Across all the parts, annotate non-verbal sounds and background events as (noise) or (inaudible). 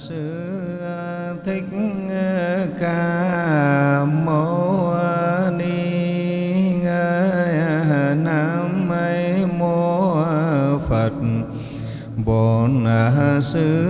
sư à, thích à, ca mâu à, ni nam mô phật. Bổn sư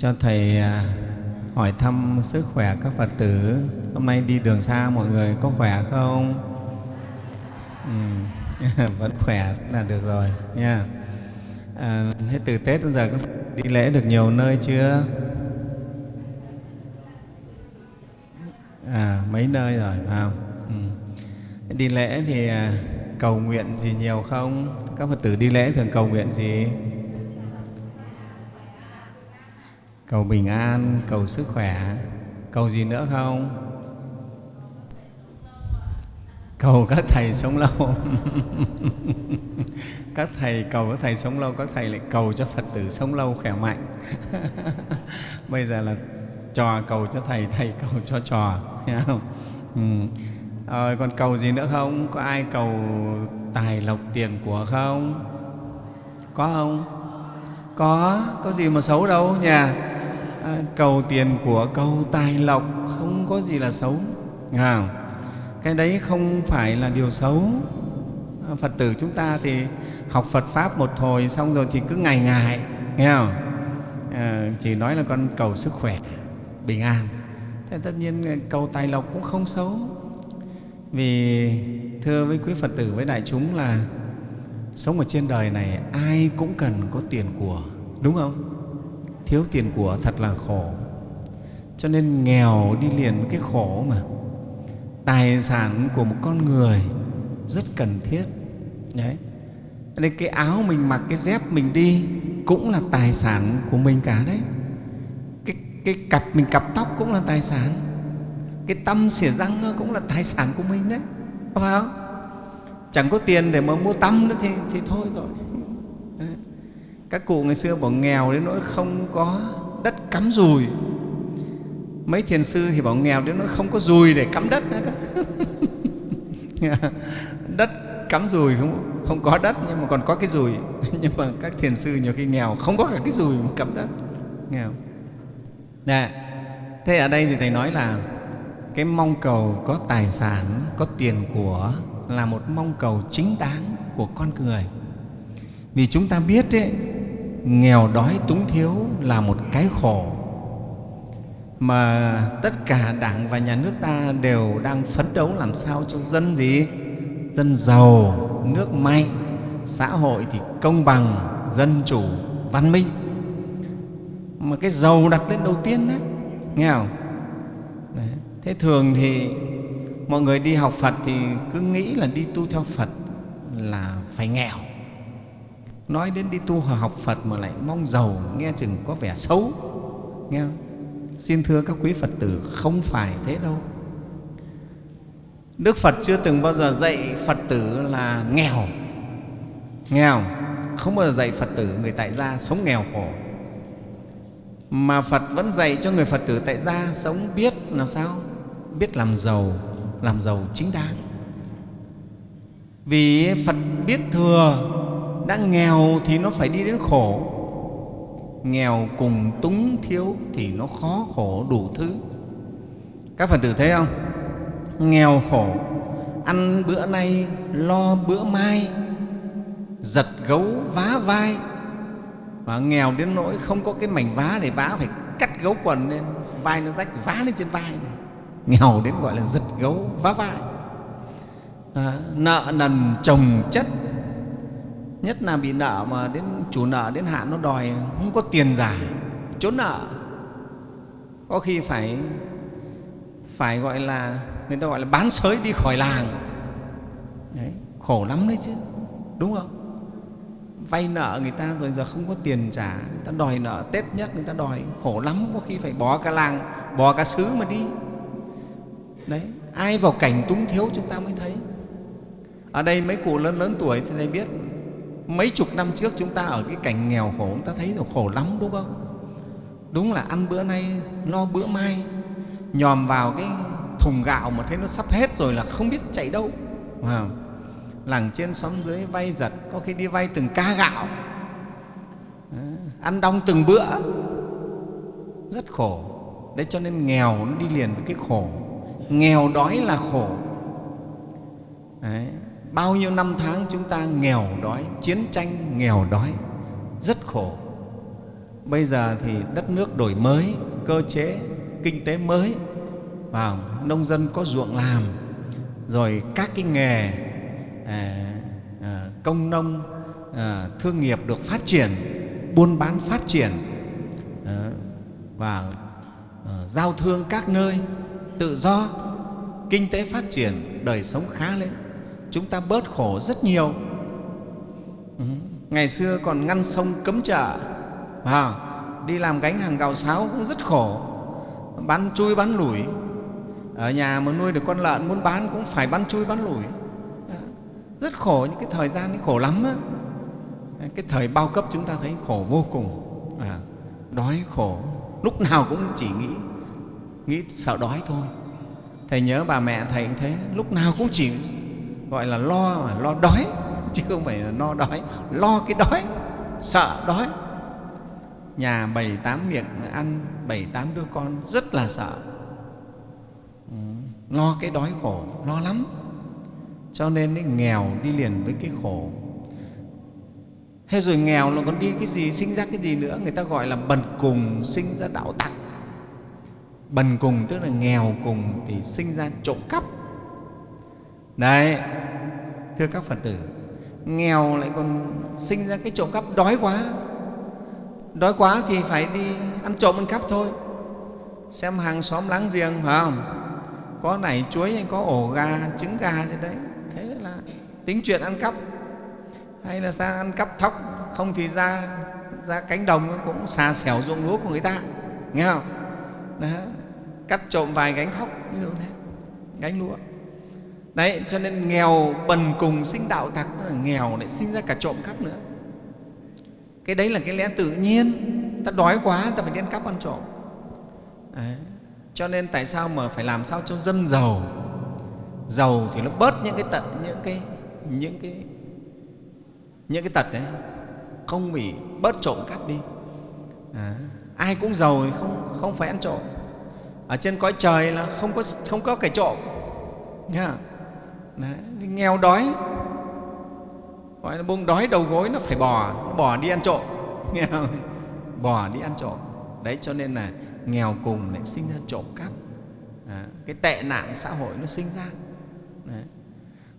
cho thầy à, hỏi thăm sức khỏe các phật tử. Hôm nay đi đường xa mọi người có khỏe không? Ừ. (laughs) vẫn khỏe là được rồi nha. À, thế từ tết đến giờ có đi lễ được nhiều nơi chưa? À mấy nơi rồi phải không? Ừ. đi lễ thì à, cầu nguyện gì nhiều không? Các phật tử đi lễ thường cầu nguyện gì? Cầu bình an cầu sức khỏe. Cầu gì nữa không? Cầu các thầy sống lâu. (laughs) Các thầy cầu các thầy sống lâu các thầy lại cầu cho phật tử sống lâu khỏe mạnh. (laughs) Bây giờ là trò cầu cho thầy thầy cầu cho trò nghe không? Ừ. à, còn cầu gì nữa không? Có ai cầu tài lộc tiền của không? Có không? Có. Có gì mà xấu đâu nhỉ cầu tiền của cầu tài lộc không có gì là xấu. À, cái đấy không phải là điều xấu. Phật tử chúng ta thì học phật pháp một hồi xong rồi thì cứ ngày ngày nghe không? À, chỉ nói là con cầu sức khỏe bình an. Thế tất nhiên cầu tài lộc cũng không xấu. Vì thưa với quý phật tử với đại chúng là sống ở trên đời này ai cũng cần có tiền của đúng không? Thiếu tiền của thật là khổ. Cho nên nghèo đi liền với cái khổ mà. Tài sản của một con người rất cần thiết. Đấy. Nên cái áo mình mặc cái dép mình đi cũng là tài sản của mình cả đấy. Cái, cái cặp mình cặp tóc cũng là tài sản. Cái tâm xỉa răng cũng là tài sản của mình đấy. Phải không? Chẳng có tiền để mà mua tăm nữa thì, thì thôi rồi các cụ ngày xưa bảo nghèo đến nỗi không có đất cắm dùi. Mấy thiền sư thì bảo nghèo đến nỗi không có dùi để cắm đất nữa (laughs) đất cắm dùi không, không có đất nhưng mà còn có cái dùi. (laughs) Nhưng mà các thiền sư nhiều khi nghèo không có cả cái dùi mà cắm đất. Nghèo. Nè, thế ở đây thì thầy nói là cái mong cầu có tài sản có tiền của là một mong cầu chính đáng của con người. Vì chúng ta biết ấy, nghèo đói túng thiếu là một cái khổ mà tất cả đảng và nhà nước ta đều đang phấn đấu làm sao cho dân gì? Dân giàu, nước mạnh xã hội thì công bằng, dân chủ, văn minh. Mà cái giàu đặt lên đầu tiên đấy nghe không? Đấy. thế thường thì mọi người đi học phật thì cứ nghĩ là đi tu theo phật là phải nghèo nói đến đi tu học phật mà lại mong giàu, nghe chừng có vẻ xấu. Nghe không? Xin thưa các quý phật tử, không phải thế đâu. Đức phật chưa từng bao giờ dạy phật tử là nghèo. Nghèo không bao giờ dạy phật tử người tại gia sống nghèo khổ. Mà phật vẫn dạy cho người phật tử tại gia sống biết làm sao? Biết làm giàu làm giàu chính đáng. Vì phật biết thừa đã nghèo thì nó phải đi đến khổ. Nghèo cùng túng thiếu thì nó khó khổ đủ thứ. Các phật tử thấy không? Nghèo khổ. Ăn bữa nay lo bữa mai. Giật gấu vá vai. Và nghèo đến nỗi không có cái mảnh vá để vá phải cắt gấu quần lên. Vai nó rách vá lên trên vai này. nghèo đến gọi là giật gấu vá vai. À, nợ nần chồng chất nhất là bị nợ mà đến chủ nợ đến hạn nó đòi không có tiền giả. Trốn nợ. Có khi phải phải gọi là người ta gọi là bán sới đi khỏi làng. Đấy, khổ lắm đấy chứ đúng không? Vay nợ người ta rồi giờ không có tiền trả người ta đòi nợ tết nhất người ta đòi khổ lắm có khi phải bỏ cả làng bỏ cả xứ mà đi. Đấy ai vào cảnh túng thiếu chúng ta mới thấy. Ở đây mấy cụ lớn lớn tuổi thì thầy biết mấy chục năm trước chúng ta ở cái cảnh nghèo khổ chúng ta thấy là khổ lắm đúng không? Đúng là ăn bữa nay lo bữa mai nhòm vào cái thùng gạo mà thấy nó sắp hết rồi là không biết chạy đâu. Wow. làng trên xóm dưới vay giật có khi đi vay từng ca gạo. À, ăn đong từng bữa. Rất khổ. Đấy cho nên nghèo nó đi liền với cái khổ. Nghèo đói là khổ. Đấy bao nhiêu năm tháng chúng ta nghèo đói chiến tranh nghèo đói rất khổ. Bây giờ thì đất nước đổi mới cơ chế kinh tế mới và nông dân có ruộng làm rồi các cái nghề à, à, công nông à, thương nghiệp được phát triển buôn bán phát triển à, và à, giao thương các nơi tự do kinh tế phát triển đời sống khá lên chúng ta bớt khổ rất nhiều. Ừ. ngày xưa còn ngăn sông cấm chợ. À, đi làm gánh hàng gạo sáo cũng rất khổ. Bán chui bán lủi. Ở nhà mà nuôi được con lợn muốn bán cũng phải bán chui bán lủi. Rất khổ những cái thời gian ấy khổ lắm á. Cái thời bao cấp chúng ta thấy khổ vô cùng. À, đói khổ. Lúc nào cũng chỉ nghĩ nghĩ sợ đói thôi. Thầy nhớ bà mẹ thầy cũng thế. Lúc nào cũng chỉ gọi là lo mà lo đói chứ không phải là no đói. Lo cái đói sợ đói. Nhà bảy tám miệng ăn bảy tám đứa con rất là sợ. Ừ, lo cái đói khổ lo lắm. Cho nên cái nghèo đi liền với cái khổ. Thế rồi nghèo nó còn đi cái gì sinh ra cái gì nữa? Người ta gọi là bần cùng sinh ra đạo tặc. Bần cùng tức là nghèo cùng thì sinh ra trộm cắp. Đấy thưa các phật tử, nghèo lại còn sinh ra cái trộm cắp, đói quá. Đói quá thì phải đi ăn trộm ăn cắp thôi. Xem hàng xóm láng giềng, phải không? Có nảy chuối hay có ổ gà, trứng gà gì đấy. Thế là tính chuyện ăn cắp. Hay là sang ăn cắp thóc, không thì ra ra cánh đồng cũng xà xẻo ruộng lúa của người ta. Nghe không? Đó. cắt trộm vài gánh thóc, ví dụ thế. Gánh lúa đấy cho nên nghèo bần cùng sinh đạo tặc là nghèo lại sinh ra cả trộm cắp nữa. Cái đấy là cái lẽ tự nhiên. Ta đói quá ta phải đi ăn cắp ăn trộm. Đấy. cho nên tại sao mà phải làm sao cho dân giàu? Giàu thì nó bớt những cái tận những cái những cái những cái tật đấy. Không bị bớt trộm cắp đi. À, ai cũng giàu thì không không phải ăn trộm. Ở trên cõi trời là không có không có kẻ trộm. Nha đấy, nghèo đói. Gọi là bông đói đầu gối nó phải bò nó bò đi ăn trộm. (laughs) Nghèo bò đi ăn trộm. Đấy cho nên là nghèo cùng lại sinh ra trộm cắp. À, cái tệ nạn xã hội nó sinh ra. Đấy.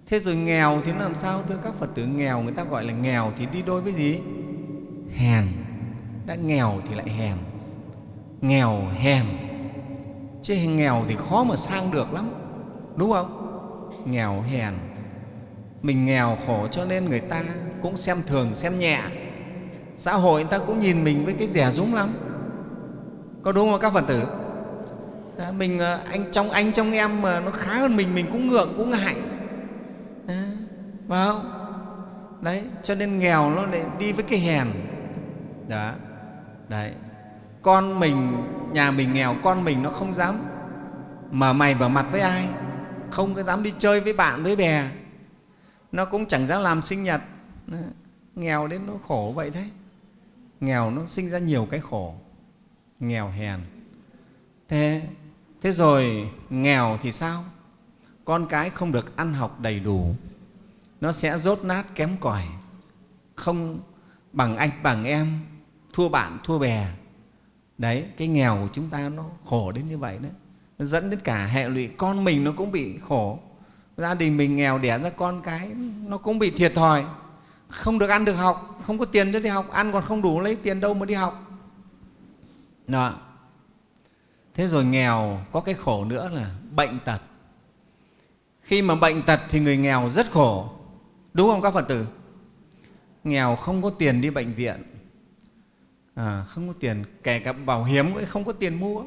thế rồi nghèo thì nó làm sao thưa các phật tử? Nghèo người ta gọi là nghèo thì đi đôi với gì? Hèn. Đã nghèo thì lại hèn. Nghèo hèn. Chứ nghèo thì khó mà sang được lắm. Đúng không? Nghèo hèn. Mình nghèo khổ cho nên người ta cũng xem thường xem nhẹ. Xã hội người ta cũng nhìn mình với cái rẻ rúng lắm. Có đúng không các phật tử? À, mình à, anh trong anh trong em mà nó khá hơn mình mình cũng ngượng cũng ngại. À, phải không? Đấy cho nên nghèo nó lại đi với cái hèn. Đó đấy. Con mình nhà mình nghèo con mình nó không dám mở mày mở mặt với ai không có dám đi chơi với bạn, với bè. Nó cũng chẳng dám làm sinh nhật. Nghèo đến nó khổ vậy đấy. Nghèo nó sinh ra nhiều cái khổ. Nghèo hèn. Thế thế rồi, nghèo thì sao? Con cái không được ăn học đầy đủ. Nó sẽ rốt nát kém cỏi. Không bằng anh, bằng em. Thua bạn, thua bè. Đấy, cái nghèo của chúng ta nó khổ đến như vậy đấy dẫn đến cả hệ lụy. Con mình nó cũng bị khổ. Gia đình mình nghèo đẻ ra con cái nó cũng bị thiệt thòi. Không được ăn được học không có tiền cho đi học. Ăn còn không đủ lấy tiền đâu mà đi học. Đó. thế rồi nghèo có cái khổ nữa là bệnh tật. Khi mà bệnh tật thì người nghèo rất khổ. Đúng không các phật tử? Nghèo không có tiền đi bệnh viện. À, không có tiền kể cả bảo hiểm cũng không có tiền mua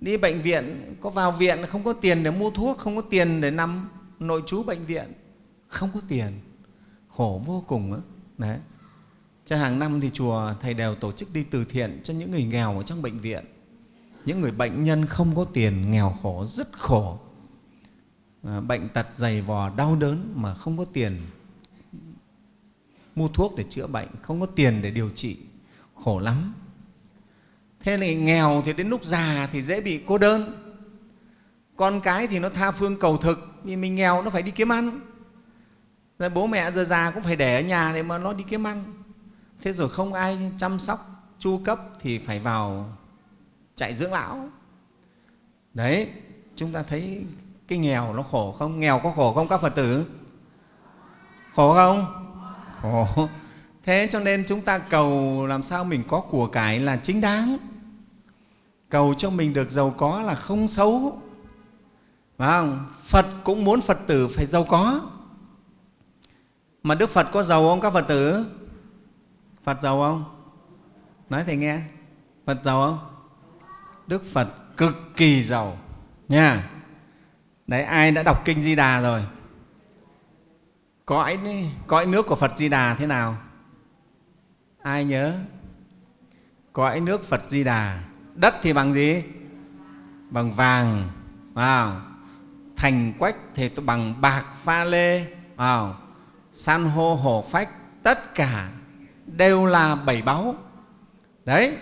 đi bệnh viện có vào viện không có tiền để mua thuốc không có tiền để nằm nội trú bệnh viện. Không có tiền. Khổ vô cùng đó. đấy. Cho hàng năm thì chùa thầy đều tổ chức đi từ thiện cho những người nghèo ở trong bệnh viện. Những người bệnh nhân không có tiền nghèo khổ rất khổ. À, bệnh tật dày vò đau đớn mà không có tiền mua thuốc để chữa bệnh không có tiền để điều trị. Khổ lắm thế này nghèo thì đến lúc già thì dễ bị cô đơn. Con cái thì nó tha phương cầu thực, vì mình nghèo nó phải đi kiếm ăn. Rồi bố mẹ giờ già cũng phải để ở nhà để mà nó đi kiếm ăn. Thế rồi không ai chăm sóc, chu cấp thì phải vào chạy dưỡng lão. Đấy, chúng ta thấy cái nghèo nó khổ không? Nghèo có khổ không các phật tử? Khổ không? Khổ thế cho nên chúng ta cầu làm sao mình có của cải là chính đáng. Cầu cho mình được giàu có là không xấu. Phải không? Phật cũng muốn phật tử phải giàu có. Mà đức phật có giàu không các phật tử? Phật giàu không? Nói thầy nghe. Phật giàu không? Đức phật cực kỳ giàu. Nha. Đấy, ai đã đọc kinh di đà rồi? Cõi cõi nước của phật di đà thế nào? Ai nhớ? Cõi nước phật di đà. Đất thì bằng gì? Bằng vàng wow. thành quách thì bằng bạc pha lê wow. san hô hổ phách, tất cả đều là bảy báu. Đấy,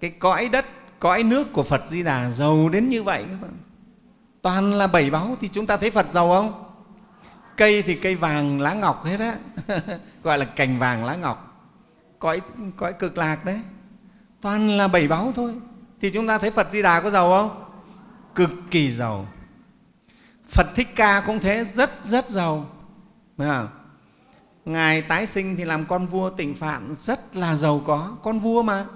cái cõi đất, cõi nước của phật di đà giàu đến như vậy. Các bạn toàn là bảy báu thì chúng ta thấy phật giàu không? Cây thì cây vàng lá ngọc hết á. (laughs) Gọi là cành vàng lá ngọc cõi cõi cực lạc đấy. Toàn là bảy báu thôi. Thì chúng ta thấy phật di đà có giàu không? Cực kỳ giàu. Phật thích ca cũng thế, rất rất giàu. Không? ngài tái sinh thì làm con vua tịnh phạn, rất là giàu có. Con vua mà.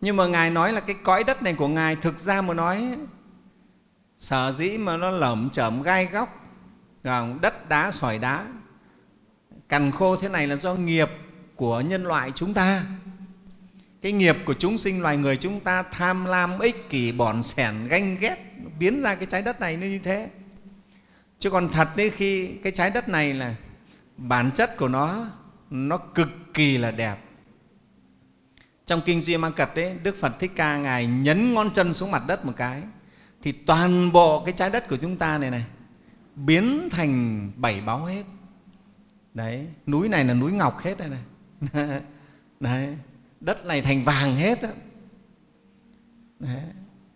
Nhưng mà ngài nói là cái cõi đất này của ngài thực ra mà nói, sở dĩ mà nó lởm chởm gai góc đất đá, sỏi đá. Cằn khô thế này là do nghiệp của nhân loại chúng ta. Cái nghiệp của chúng sinh, loài người chúng ta tham lam, ích kỷ bòn sẻn, ganh ghét, biến ra cái trái đất này như thế. Chứ còn thật đấy, khi cái trái đất này là bản chất của nó nó cực kỳ là đẹp. Trong kinh duy ma cật đấy, đức phật thích ca, ngài nhấn ngón chân xuống mặt đất một cái, thì toàn bộ cái trái đất của chúng ta này này, biến thành bảy báu hết. Đấy, núi này là núi ngọc hết đây này. (laughs) đấy đất này thành vàng hết đó. Đấy.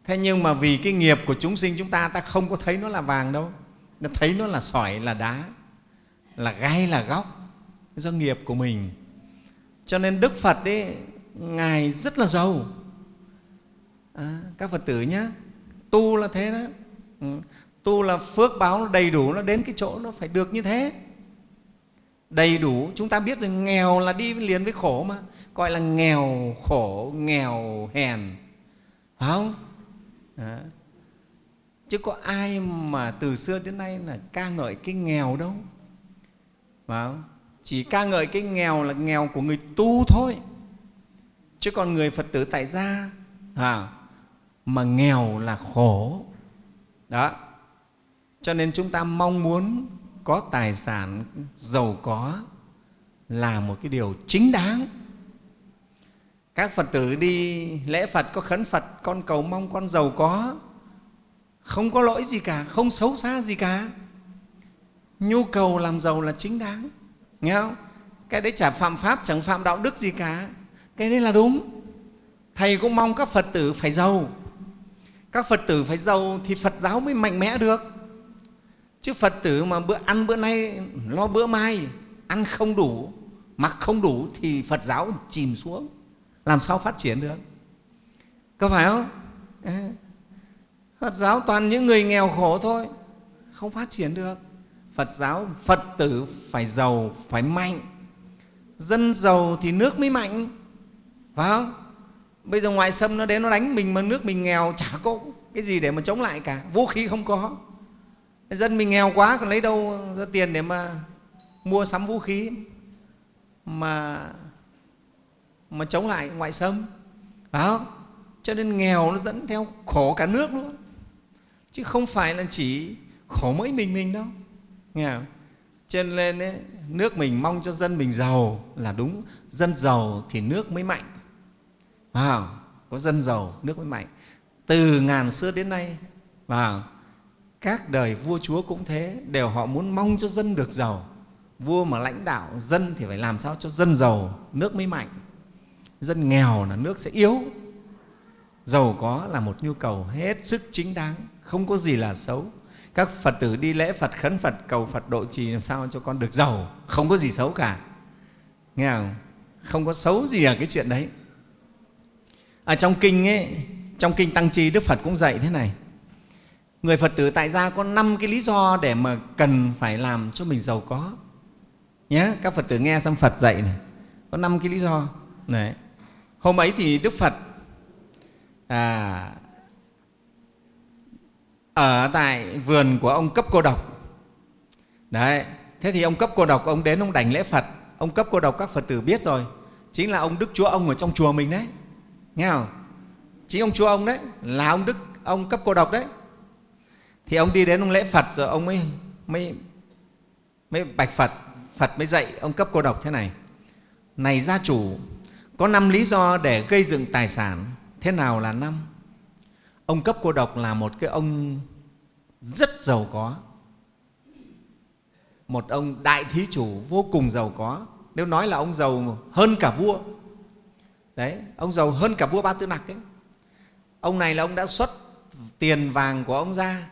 thế nhưng mà vì cái nghiệp của chúng sinh chúng ta ta không có thấy nó là vàng đâu nó thấy nó là sỏi là đá là gai là góc do nghiệp của mình cho nên đức phật ấy ngài rất là giàu à, các phật tử nhé tu là thế đó ừ. tu là phước báo nó đầy đủ nó đến cái chỗ nó phải được như thế đầy đủ. Chúng ta biết rồi nghèo là đi liền với khổ mà. Gọi là nghèo khổ nghèo hèn. Phải không? À. chứ có ai mà từ xưa đến nay là ca ngợi cái nghèo đâu. Phải không? chỉ ca ngợi cái nghèo là nghèo của người tu thôi. Chứ còn người phật tử tại gia à, mà nghèo là khổ. Đó. Cho nên chúng ta mong muốn có tài sản, giàu có là một cái điều chính đáng. Các phật tử đi lễ phật, có khấn phật, con cầu mong con giàu có, không có lỗi gì cả, không xấu xa gì cả. Nhu cầu làm giàu là chính đáng, nghe không? Cái đấy chả phạm pháp, chẳng phạm đạo đức gì cả. Cái đấy là đúng. Thầy cũng mong các phật tử phải giàu. Các phật tử phải giàu thì phật giáo mới mạnh mẽ được chứ phật tử mà bữa ăn bữa nay, lo bữa mai, ăn không đủ, mặc không đủ thì phật giáo chìm xuống. Làm sao phát triển được? Có phải không? Phật giáo toàn những người nghèo khổ thôi, không phát triển được. Phật giáo, phật tử phải giàu, phải mạnh. Dân giàu thì nước mới mạnh, phải không? Bây giờ ngoại xâm nó đến, nó đánh mình mà nước mình nghèo, chả có cái gì để mà chống lại cả. Vũ khí không có dân mình nghèo quá còn lấy đâu ra tiền để mà mua sắm vũ khí mà mà chống lại ngoại xâm? Phải không? Cho nên nghèo nó dẫn theo khổ cả nước luôn. Chứ không phải là chỉ khổ mỗi mình mình đâu. Nghe không? cho nên ấy, nước mình mong cho dân mình giàu là đúng. Dân giàu thì nước mới mạnh. À, có dân giàu nước mới mạnh. Từ ngàn xưa đến nay và các đời vua chúa cũng thế, đều họ muốn mong cho dân được giàu. Vua mà lãnh đạo dân thì phải làm sao cho dân giàu, nước mới mạnh. Dân nghèo là nước sẽ yếu. Giàu có là một nhu cầu hết sức chính đáng, không có gì là xấu. Các phật tử đi lễ phật, khấn phật, cầu phật độ trì làm sao cho con được giàu, không có gì xấu cả. Nghe không? Không có xấu gì ở cái chuyện đấy. Ở trong kinh ấy, trong kinh tăng chi đức phật cũng dạy thế này người phật tử tại gia có năm cái lý do để mà cần phải làm cho mình giàu có. Nhé các phật tử nghe xong phật dạy này có năm cái lý do. Đấy. Hôm ấy thì đức phật à, ở tại vườn của ông cấp cô độc. Đấy thế thì ông cấp cô độc ông đến ông đảnh lễ phật. Ông cấp cô độc các phật tử biết rồi chính là ông đức chúa ông ở trong chùa mình đấy. Nghe không? Chính ông chúa ông đấy là ông đức ông cấp cô độc đấy thì ông đi đến ông lễ phật rồi ông mới mới mới bạch phật. Phật mới dạy ông cấp cô độc thế này. Này gia chủ, có năm lý do để gây dựng tài sản, thế nào là năm? Ông cấp cô độc là một cái ông rất giàu có. Một ông đại thí chủ vô cùng giàu có. Nếu nói là ông giàu hơn cả vua, đấy, ông giàu hơn cả vua ba tư nặc ấy. Ông này là ông đã xuất tiền vàng của ông ra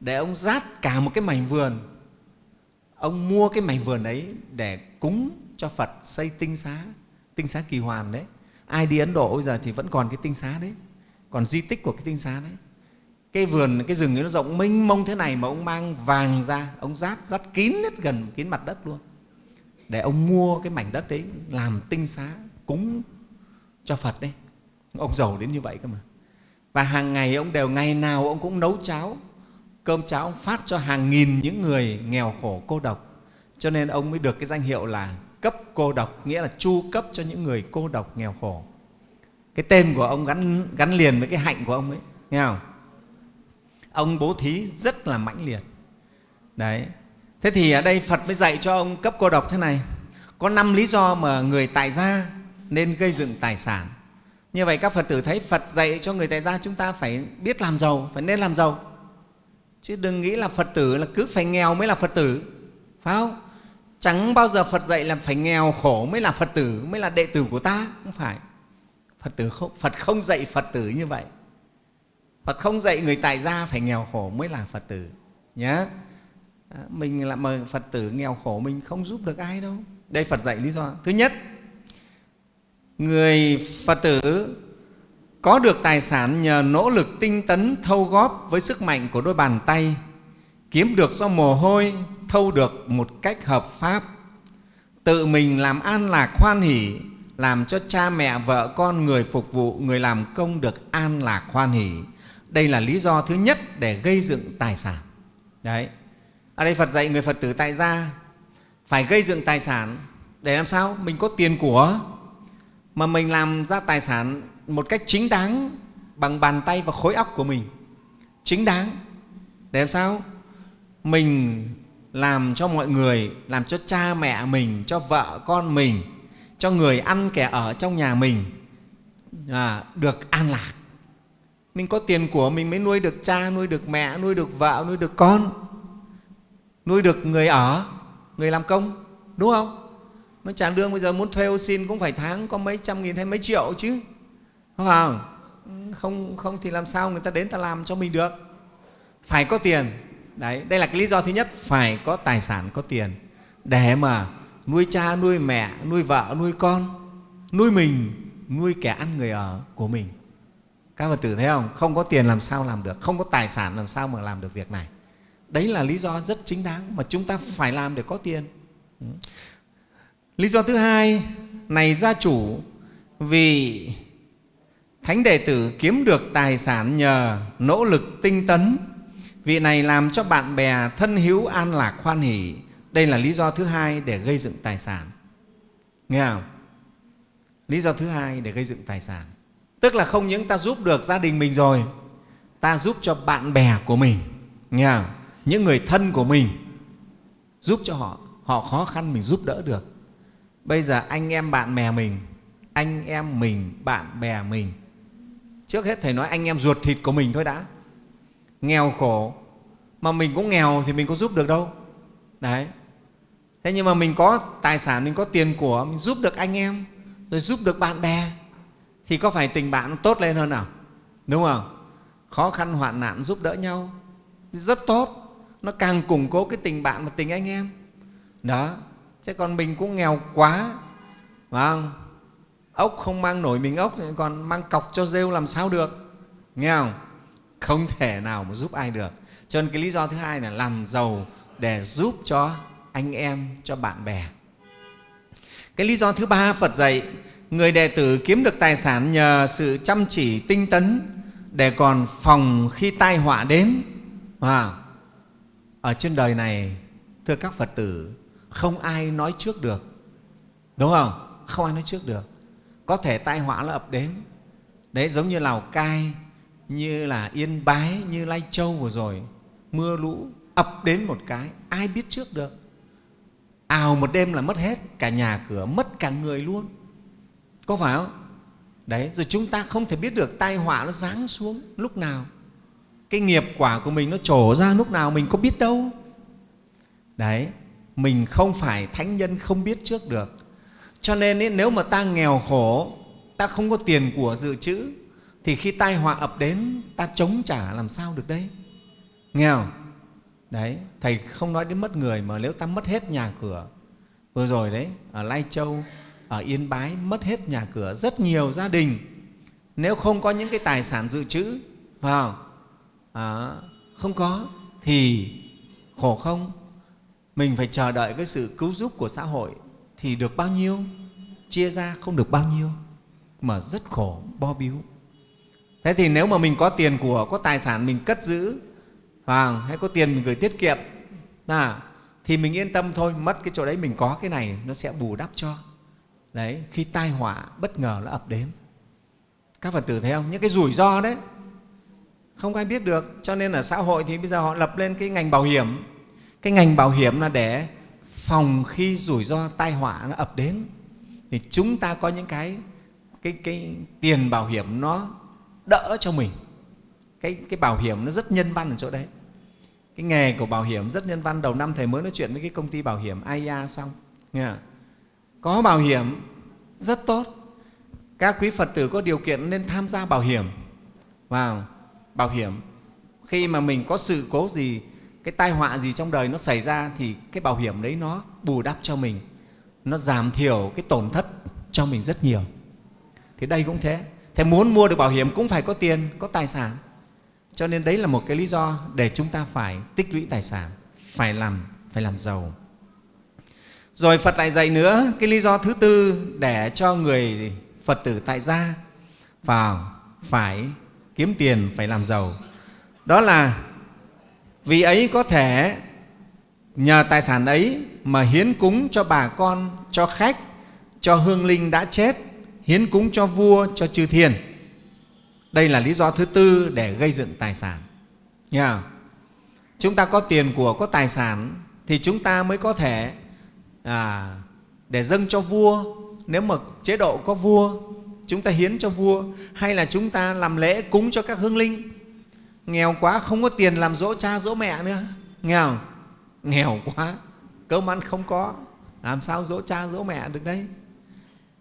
để ông rát cả một cái mảnh vườn. Ông mua cái mảnh vườn ấy để cúng cho phật xây tinh xá tinh xá kỳ hoàn đấy. Ai đi ấn độ bây giờ thì vẫn còn cái tinh xá đấy, còn di tích của cái tinh xá đấy. Cái vườn, cái rừng ấy nó rộng mênh mông thế này mà ông mang vàng ra, ông rát rát kín hết gần kín mặt đất luôn. Để ông mua cái mảnh đất đấy làm tinh xá cúng cho phật đấy. Ông giàu đến như vậy cơ mà. Và hàng ngày ông đều, ngày nào ông cũng nấu cháo cơm cháo ông phát cho hàng nghìn những người nghèo khổ cô độc. Cho nên ông mới được cái danh hiệu là cấp cô độc nghĩa là chu cấp cho những người cô độc nghèo khổ. Cái tên của ông gắn, gắn liền với cái hạnh của ông ấy nghe không? Ông bố thí rất là mãnh liệt. Đấy. Thế thì ở đây phật mới dạy cho ông cấp cô độc thế này. Có năm lý do mà người tại gia nên gây dựng tài sản. Như vậy các phật tử thấy phật dạy cho người tại gia chúng ta phải biết làm giàu phải nên làm giàu chứ đừng nghĩ là phật tử là cứ phải nghèo mới là phật tử, phải không? Chẳng bao giờ phật dạy là phải nghèo khổ mới là phật tử, mới là đệ tử của ta, không phải. Phật tử không, phật không dạy phật tử như vậy. Phật không dạy người tại gia phải nghèo khổ mới là phật tử nhé à, mình là mà phật tử nghèo khổ mình không giúp được ai đâu. Đây phật dạy lý do. Thứ nhất, người phật tử có được tài sản nhờ nỗ lực tinh tấn, thâu góp với sức mạnh của đôi bàn tay. Kiếm được do mồ hôi, thâu được một cách hợp pháp. Tự mình làm an lạc hoan hỷ, làm cho cha mẹ, vợ con, người phục vụ, người làm công được an lạc hoan hỷ. Đây là lý do thứ nhất để gây dựng tài sản. Đấy. Ở đây phật dạy người phật tử tại gia, phải gây dựng tài sản. Để làm sao? Mình có tiền của. Mà mình làm ra tài sản một cách chính đáng bằng bàn tay và khối óc của mình. Chính đáng. Để làm sao? Mình làm cho mọi người làm cho cha mẹ mình cho vợ con mình cho người ăn kẻ ở trong nhà mình à, được an lạc. Mình có tiền của mình mới nuôi được cha nuôi được mẹ nuôi được vợ nuôi được con nuôi được người ở người làm công đúng không? Nó trả lương bây giờ muốn thuê ô xin cũng phải tháng có mấy trăm nghìn hay mấy triệu chứ không không không, không thì làm sao người ta đến ta làm cho mình được? Phải có tiền. Đấy đây là cái lý do thứ nhất phải có tài sản có tiền. Để mà nuôi cha nuôi mẹ nuôi vợ nuôi con nuôi mình nuôi kẻ ăn người ở của mình. Các phật tử thấy không? Không có tiền làm sao làm được? Không có tài sản làm sao mà làm được việc này? Đấy là lý do rất chính đáng mà chúng ta phải làm để có tiền. Lý do thứ hai này gia chủ vì thánh đệ tử kiếm được tài sản nhờ nỗ lực tinh tấn. Vị này làm cho bạn bè thân hữu an lạc khoan hỷ. Đây là lý do thứ hai để gây dựng tài sản. Nghe không? Lý do thứ hai để gây dựng tài sản. Tức là không những ta giúp được gia đình mình rồi, ta giúp cho bạn bè của mình. Nghe không? những người thân của mình giúp cho họ họ khó khăn mình giúp đỡ được. Bây giờ anh em bạn bè mình, anh em mình, bạn bè mình trước hết thầy nói anh em ruột thịt của mình thôi đã. Nghèo khổ. Mà mình cũng nghèo thì mình có giúp được đâu. Đấy. Thế nhưng mà mình có tài sản, mình có tiền của, mình giúp được anh em, rồi giúp được bạn bè, thì có phải tình bạn tốt lên hơn nào? Đúng không? Khó khăn, hoạn nạn, giúp đỡ nhau. Rất tốt. Nó càng củng cố cái tình bạn và tình anh em. Đó. Chứ còn mình cũng nghèo quá. Phải không? Ốc không mang nổi mình ốc còn mang cọc cho rêu làm sao được? Nghe không? Không thể nào mà giúp ai được. Cho nên cái lý do thứ hai là làm giàu để giúp cho anh em cho bạn bè. Cái lý do thứ ba phật dạy người đệ tử kiếm được tài sản nhờ sự chăm chỉ tinh tấn để còn phòng khi tai họa đến. À, ở trên đời này thưa các phật tử không ai nói trước được. Đúng không? Không ai nói trước được có thể tai họa nó ập đến. Đấy, giống như lào cai, như là yên bái, như lai châu vừa rồi. Mưa lũ ập đến một cái, ai biết trước được. Ào một đêm là mất hết, cả nhà cửa, mất cả người luôn. Có phải không? Đấy, rồi chúng ta không thể biết được tai họa nó giáng xuống lúc nào. Cái nghiệp quả của mình nó trổ ra lúc nào mình có biết đâu. Đấy, mình không phải thánh nhân không biết trước được cho nên ý, nếu mà ta nghèo khổ ta không có tiền của dự trữ thì khi tai họa ập đến ta chống trả làm sao được đấy? Nghèo, đấy thầy không nói đến mất người mà nếu ta mất hết nhà cửa vừa rồi đấy ở lai châu ở yên bái mất hết nhà cửa rất nhiều gia đình nếu không có những cái tài sản dự trữ vào à, không có thì khổ không? Mình phải chờ đợi cái sự cứu giúp của xã hội thì được bao nhiêu chia ra không được bao nhiêu mà rất khổ bo biếu. Thế thì nếu mà mình có tiền của có tài sản mình cất giữ hoặc hay có tiền mình gửi tiết kiệm à, thì mình yên tâm thôi mất cái chỗ đấy mình có cái này nó sẽ bù đắp cho. Đấy khi tai họa bất ngờ nó ập đến. Các phật tử thấy không? Những cái rủi ro đấy. Không ai biết được cho nên ở xã hội thì bây giờ họ lập lên cái ngành bảo hiểm. Cái ngành bảo hiểm là để phòng khi rủi ro tai họa nó ập đến thì chúng ta có những cái cái, cái tiền bảo hiểm nó đỡ cho mình. Cái, cái bảo hiểm nó rất nhân văn ở chỗ đấy. Cái nghề của bảo hiểm rất nhân văn. Đầu năm thầy mới nói chuyện với cái công ty bảo hiểm AIA xong. Nghe có bảo hiểm rất tốt. Các quý phật tử có điều kiện nên tham gia bảo hiểm. Vào bảo hiểm. Khi mà mình có sự cố gì cái tai họa gì trong đời nó xảy ra thì cái bảo hiểm đấy nó bù đắp cho mình, nó giảm thiểu cái tổn thất cho mình rất nhiều. Thì đây cũng thế. Thế muốn mua được bảo hiểm cũng phải có tiền, có tài sản. Cho nên đấy là một cái lý do để chúng ta phải tích lũy tài sản, phải làm phải làm giàu. Rồi phật lại dạy nữa cái lý do thứ tư để cho người phật tử tại gia vào phải kiếm tiền, phải làm giàu. Đó là vì ấy có thể nhờ tài sản ấy mà hiến cúng cho bà con cho khách cho hương linh đã chết hiến cúng cho vua cho chư thiên. Đây là lý do thứ tư để gây dựng tài sản. Nha chúng ta có tiền của có tài sản thì chúng ta mới có thể à, để dâng cho vua. Nếu mà chế độ có vua chúng ta hiến cho vua hay là chúng ta làm lễ cúng cho các hương linh? Nghèo quá không có tiền làm dỗ cha dỗ mẹ nữa. Nghèo nghèo quá cơm ăn không có. Làm sao dỗ cha dỗ mẹ được đấy?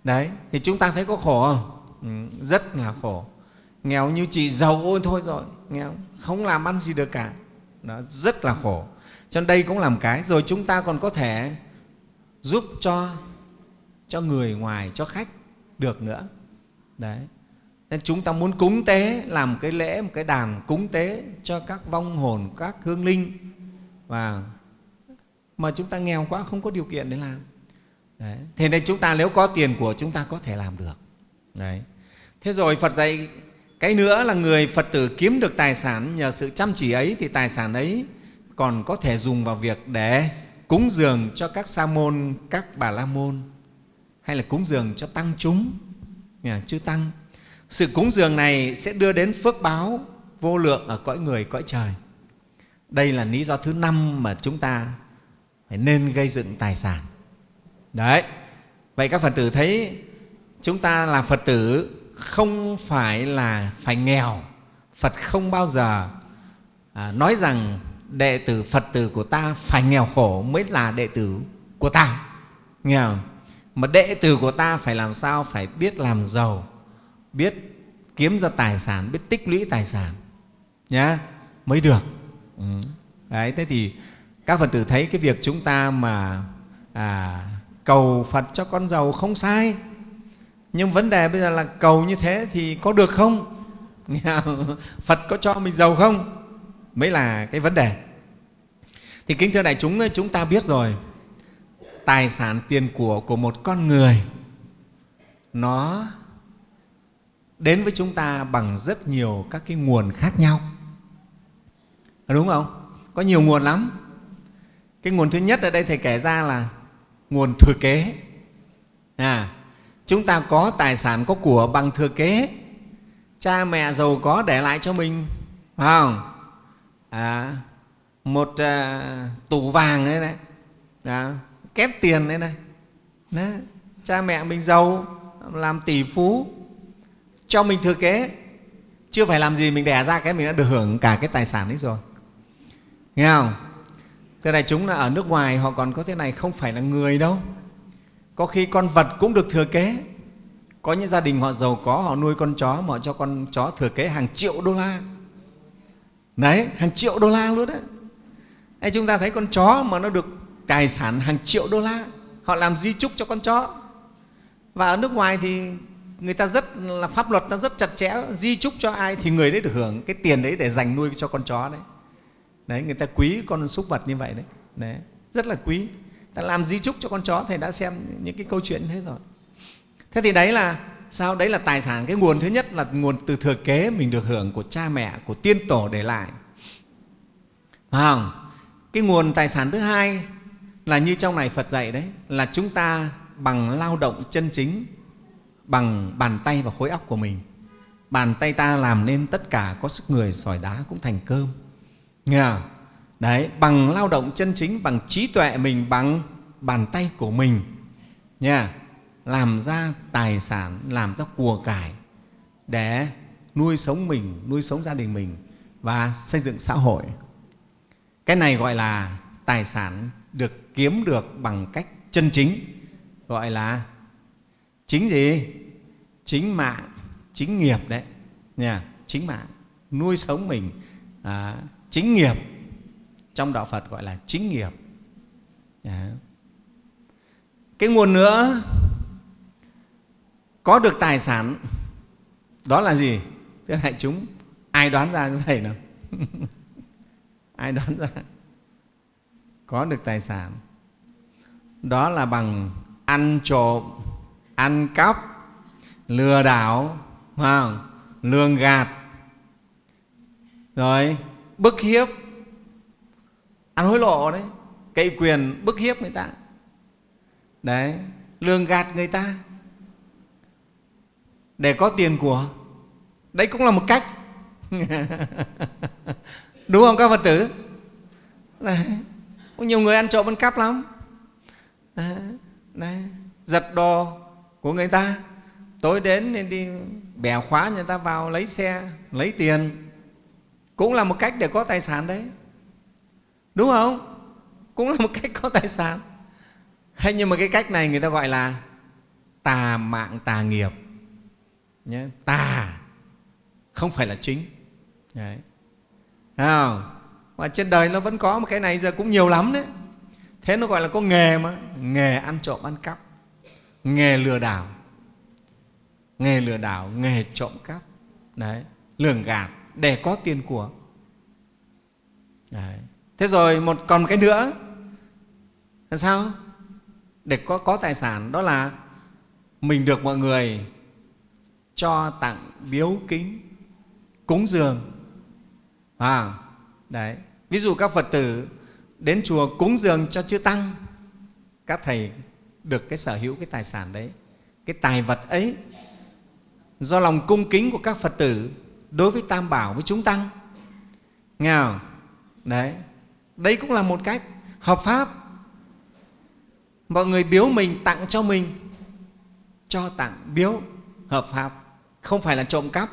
Đấy thì chúng ta thấy có khổ không? Ừ, rất là khổ. Nghèo như chị giàu ôi thôi rồi nghèo không? Làm ăn gì được cả. Nó rất là khổ. Cho nên đây cũng làm cái rồi chúng ta còn có thể giúp cho cho người ngoài cho khách được nữa. Đấy nên chúng ta muốn cúng tế, làm cái lễ, một cái đàn cúng tế cho các vong hồn, các hương linh. Và mà chúng ta nghèo quá, không có điều kiện để làm. Đấy. thế nên chúng ta nếu có tiền của chúng ta có thể làm được. Đấy. thế rồi phật dạy, cái nữa là người phật tử kiếm được tài sản nhờ sự chăm chỉ ấy, thì tài sản ấy còn có thể dùng vào việc để cúng dường cho các sa môn, các bà la môn, hay là cúng dường cho tăng chúng. Chư tăng sự cúng dường này sẽ đưa đến phước báo vô lượng ở cõi người cõi trời. Đây là lý do thứ năm mà chúng ta phải nên gây dựng tài sản. Đấy. Vậy các phật tử thấy chúng ta là phật tử không phải là phải nghèo. Phật không bao giờ à, nói rằng đệ tử phật tử của ta phải nghèo khổ mới là đệ tử của ta. Nghe không? mà đệ tử của ta phải làm sao? Phải biết làm giàu biết kiếm ra tài sản biết tích lũy tài sản nhá mới được. Ừ. đấy thế thì các phật tử thấy cái việc chúng ta mà à, cầu phật cho con giàu không sai. Nhưng vấn đề bây giờ là cầu như thế thì có được không? (laughs) Phật có cho mình giàu không? Mới là cái vấn đề. Thì kính thưa đại chúng chúng ta biết rồi tài sản tiền của của một con người nó đến với chúng ta bằng rất nhiều các cái nguồn khác nhau. Đúng không? Có nhiều nguồn lắm. Cái nguồn thứ nhất ở đây thầy kể ra là nguồn thừa kế. À, chúng ta có tài sản có của bằng thừa kế. Cha mẹ giàu có để lại cho mình phải không? À, một à, tủ vàng đấy này, à, kép tiền đấy này. Đấy. cha mẹ mình giàu làm tỷ phú cho mình thừa kế. Chưa phải làm gì mình đẻ ra cái mình đã được hưởng cả cái tài sản ấy rồi. Nghe không? Cái này chúng là ở nước ngoài họ còn có thế này không phải là người đâu. Có khi con vật cũng được thừa kế. Có những gia đình họ giàu có họ nuôi con chó mà họ cho con chó thừa kế hàng triệu đô la. Đấy hàng triệu đô la luôn đấy Ê, chúng ta thấy con chó mà nó được tài sản hàng triệu đô la họ làm di chúc cho con chó. Và ở nước ngoài thì người ta rất là pháp luật nó rất chặt chẽ di chúc cho ai thì người đấy được hưởng cái tiền đấy để dành nuôi cho con chó đấy. Đấy người ta quý con súc vật như vậy đấy, đấy rất là quý. Ta làm di chúc cho con chó thầy đã xem những cái câu chuyện thế rồi. Thế thì đấy là sao? Đấy là tài sản cái nguồn thứ nhất là nguồn từ thừa kế mình được hưởng của cha mẹ của tiên tổ để lại. Phải không? Cái nguồn tài sản thứ hai là như trong này phật dạy đấy là chúng ta bằng lao động chân chính bằng bàn tay và khối óc của mình. Bàn tay ta làm nên tất cả có sức người, sỏi đá cũng thành cơm. Nghe không? đấy, bằng lao động chân chính, bằng trí tuệ mình, bằng bàn tay của mình. Nha, làm ra tài sản, làm ra của cải để nuôi sống mình, nuôi sống gia đình mình và xây dựng xã hội. Cái này gọi là tài sản được kiếm được bằng cách chân chính, gọi là chính gì? Chính mạng chính nghiệp đấy. Nha chính mạng. Nuôi sống mình. À, chính nghiệp. Trong đạo phật gọi là chính nghiệp. À. cái nguồn nữa có được tài sản đó là gì? Thưa đại chúng ai đoán ra như thầy nào? (laughs) Ai đoán ra? Có được tài sản. Đó là bằng ăn trộm ăn cắp, lừa đảo không? lường gạt. Rồi, bức hiếp. Ăn hối lộ đấy. Cậy quyền bức hiếp người ta. Đấy, lường gạt người ta. Để có tiền của. Đấy cũng là một cách. (laughs) Đúng không các phật tử? Đấy. có nhiều người ăn trộm, ăn cắp lắm. Đấy. Đấy. giật đồ của người ta. Tối đến nên đi bẻ khóa người ta vào lấy xe, lấy tiền. Cũng là một cách để có tài sản đấy. Đúng không? Cũng là một cách có tài sản. Hay nhưng mà cái cách này người ta gọi là tà mạng tà nghiệp. Nhé tà. Không phải là chính. Đấy. Không? Mà trên đời nó vẫn có một cái này, giờ cũng nhiều lắm đấy. Thế nó gọi là có nghề mà. Nghề ăn trộm ăn cắp nghề lừa đảo. Nghề lừa đảo nghề trộm cắp. Đấy lường gạt để có tiền của. Đấy. thế rồi một còn một cái nữa. Là sao? Để có có tài sản đó là mình được mọi người cho tặng biếu kính cúng dường. À, đấy. Ví dụ các phật tử đến chùa cúng dường cho chư tăng các thầy được cái sở hữu cái tài sản đấy, cái tài vật ấy, do lòng cung kính của các phật tử đối với tam bảo với chúng tăng. Nghe không? đấy. Đây cũng là một cách hợp pháp. Mọi người biếu mình tặng cho mình, cho tặng biếu, hợp pháp. Không phải là trộm cắp,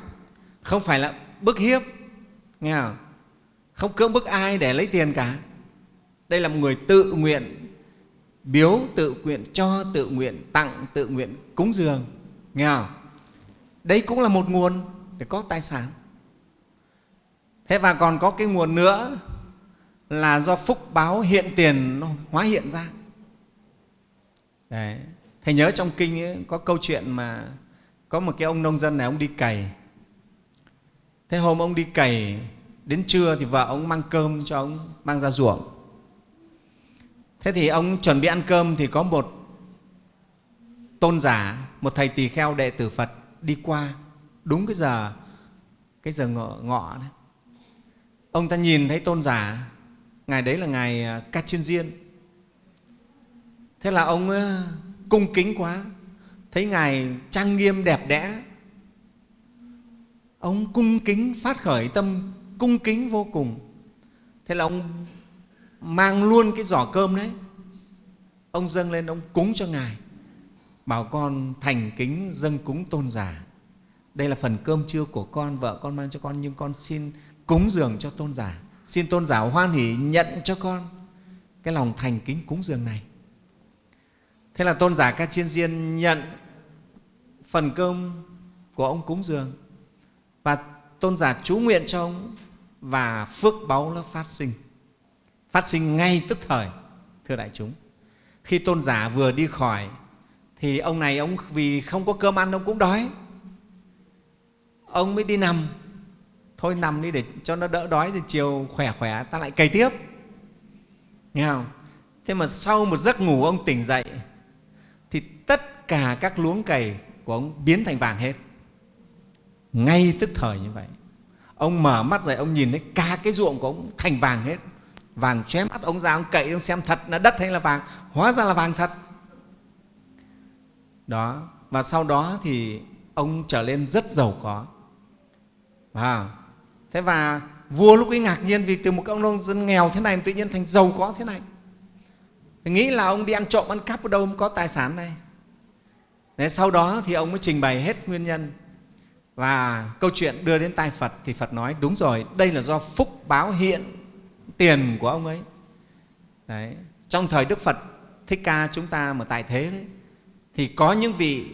không phải là bức hiếp. Nghe không? Không cưỡng bức ai để lấy tiền cả. Đây là một người tự nguyện biếu tự nguyện cho tự nguyện tặng tự nguyện cúng dường. Nghe không? Đây cũng là một nguồn để có tài sản. Thế và còn có cái nguồn nữa là do phúc báo hiện tiền nó hóa hiện ra. Đấy. thầy nhớ trong kinh ấy, có câu chuyện mà có một cái ông nông dân này ông đi cày. Thế hôm ông đi cày đến trưa thì vợ ông mang cơm cho ông mang ra ruộng thế thì ông chuẩn bị ăn cơm thì có một tôn giả một thầy tỳ kheo đệ tử phật đi qua. Đúng cái giờ cái giờ ngọ, ngọ đấy. Ông ta nhìn thấy tôn giả ngài đấy là ngài ca chuyên diên thế là ông à, cung kính quá thấy ngài trang nghiêm đẹp đẽ. Ông cung kính phát khởi tâm cung kính vô cùng. Thế là ông mang luôn cái giỏ cơm đấy. Ông dâng lên, ông cúng cho ngài. Bảo con thành kính dâng cúng tôn giả. Đây là phần cơm trưa của con, vợ con mang cho con, nhưng con xin cúng dường cho tôn giả. Xin tôn giả hoan hỷ nhận cho con cái lòng thành kính cúng dường này. Thế là tôn giả ca chiên diên nhận phần cơm của ông cúng dường. Và tôn giả chú nguyện cho ông và phước báu nó phát sinh phát sinh ngay tức thời, thưa đại chúng. Khi tôn giả vừa đi khỏi, thì ông này ông vì không có cơm ăn ông cũng đói. Ông mới đi nằm. Thôi nằm đi để cho nó đỡ đói thì chiều khỏe khỏe, ta lại cày tiếp. Nghe không? Thế mà sau một giấc ngủ ông tỉnh dậy, thì tất cả các luống cày của ông biến thành vàng hết. Ngay tức thời như vậy, ông mở mắt dậy ông nhìn thấy cả cái ruộng của ông thành vàng hết vàng chóe mắt ông già ông cậy ông xem thật là đất hay là vàng. Hóa ra là vàng thật. Đó và sau đó thì ông trở lên rất giàu có. À, thế và vua lúc ấy ngạc nhiên vì từ một ông nông dân nghèo thế này tự nhiên thành giàu có thế này. Thì nghĩ là ông đi ăn trộm ăn cắp ở đâu có tài sản này. Đấy, sau đó thì ông mới trình bày hết nguyên nhân. Và câu chuyện đưa đến tai Phật thì Phật nói đúng rồi, đây là do phúc báo hiện tiền của ông ấy. Đấy. Trong thời Đức Phật Thích Ca chúng ta mà tại thế đấy, thì có những vị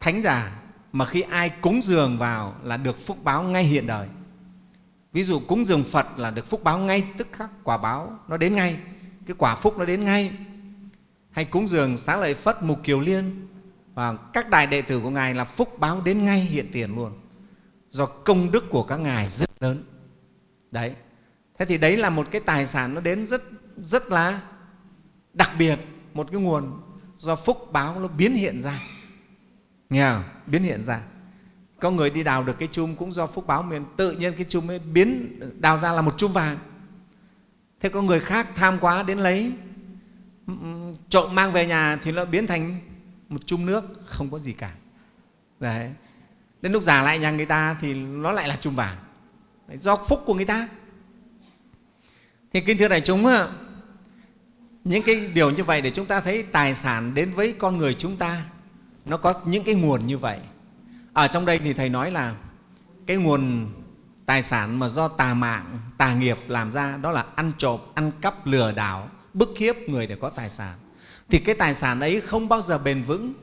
thánh giả mà khi ai cúng dường vào là được phúc báo ngay hiện đời. Ví dụ cúng dường Phật là được phúc báo ngay tức khắc, quả báo nó đến ngay, cái quả phúc nó đến ngay. Hay cúng dường Xá Lợi Phất, Mục Kiều Liên và các đại đệ tử của Ngài là phúc báo đến ngay hiện tiền luôn do công đức của các Ngài rất lớn. Đấy. Thế thì đấy là một cái tài sản nó đến rất rất là đặc biệt, một cái nguồn do phúc báo nó biến hiện ra. Nghe không? Biến hiện ra. Có người đi đào được cái chum cũng do phúc báo mình tự nhiên cái chum ấy biến đào ra là một chum vàng. Thế có người khác tham quá đến lấy trộm mang về nhà thì nó biến thành một chum nước không có gì cả đấy đến lúc giả lại nhà người ta thì nó lại là chum vàng do phúc của người ta. Thì kính thưa đại chúng những cái điều như vậy để chúng ta thấy tài sản đến với con người chúng ta, nó có những cái nguồn như vậy. Ở trong đây thì thầy nói là cái nguồn tài sản mà do tà mạng, tà nghiệp làm ra đó là ăn trộm, ăn cắp, lừa đảo, bức hiếp người để có tài sản. Thì cái tài sản ấy không bao giờ bền vững,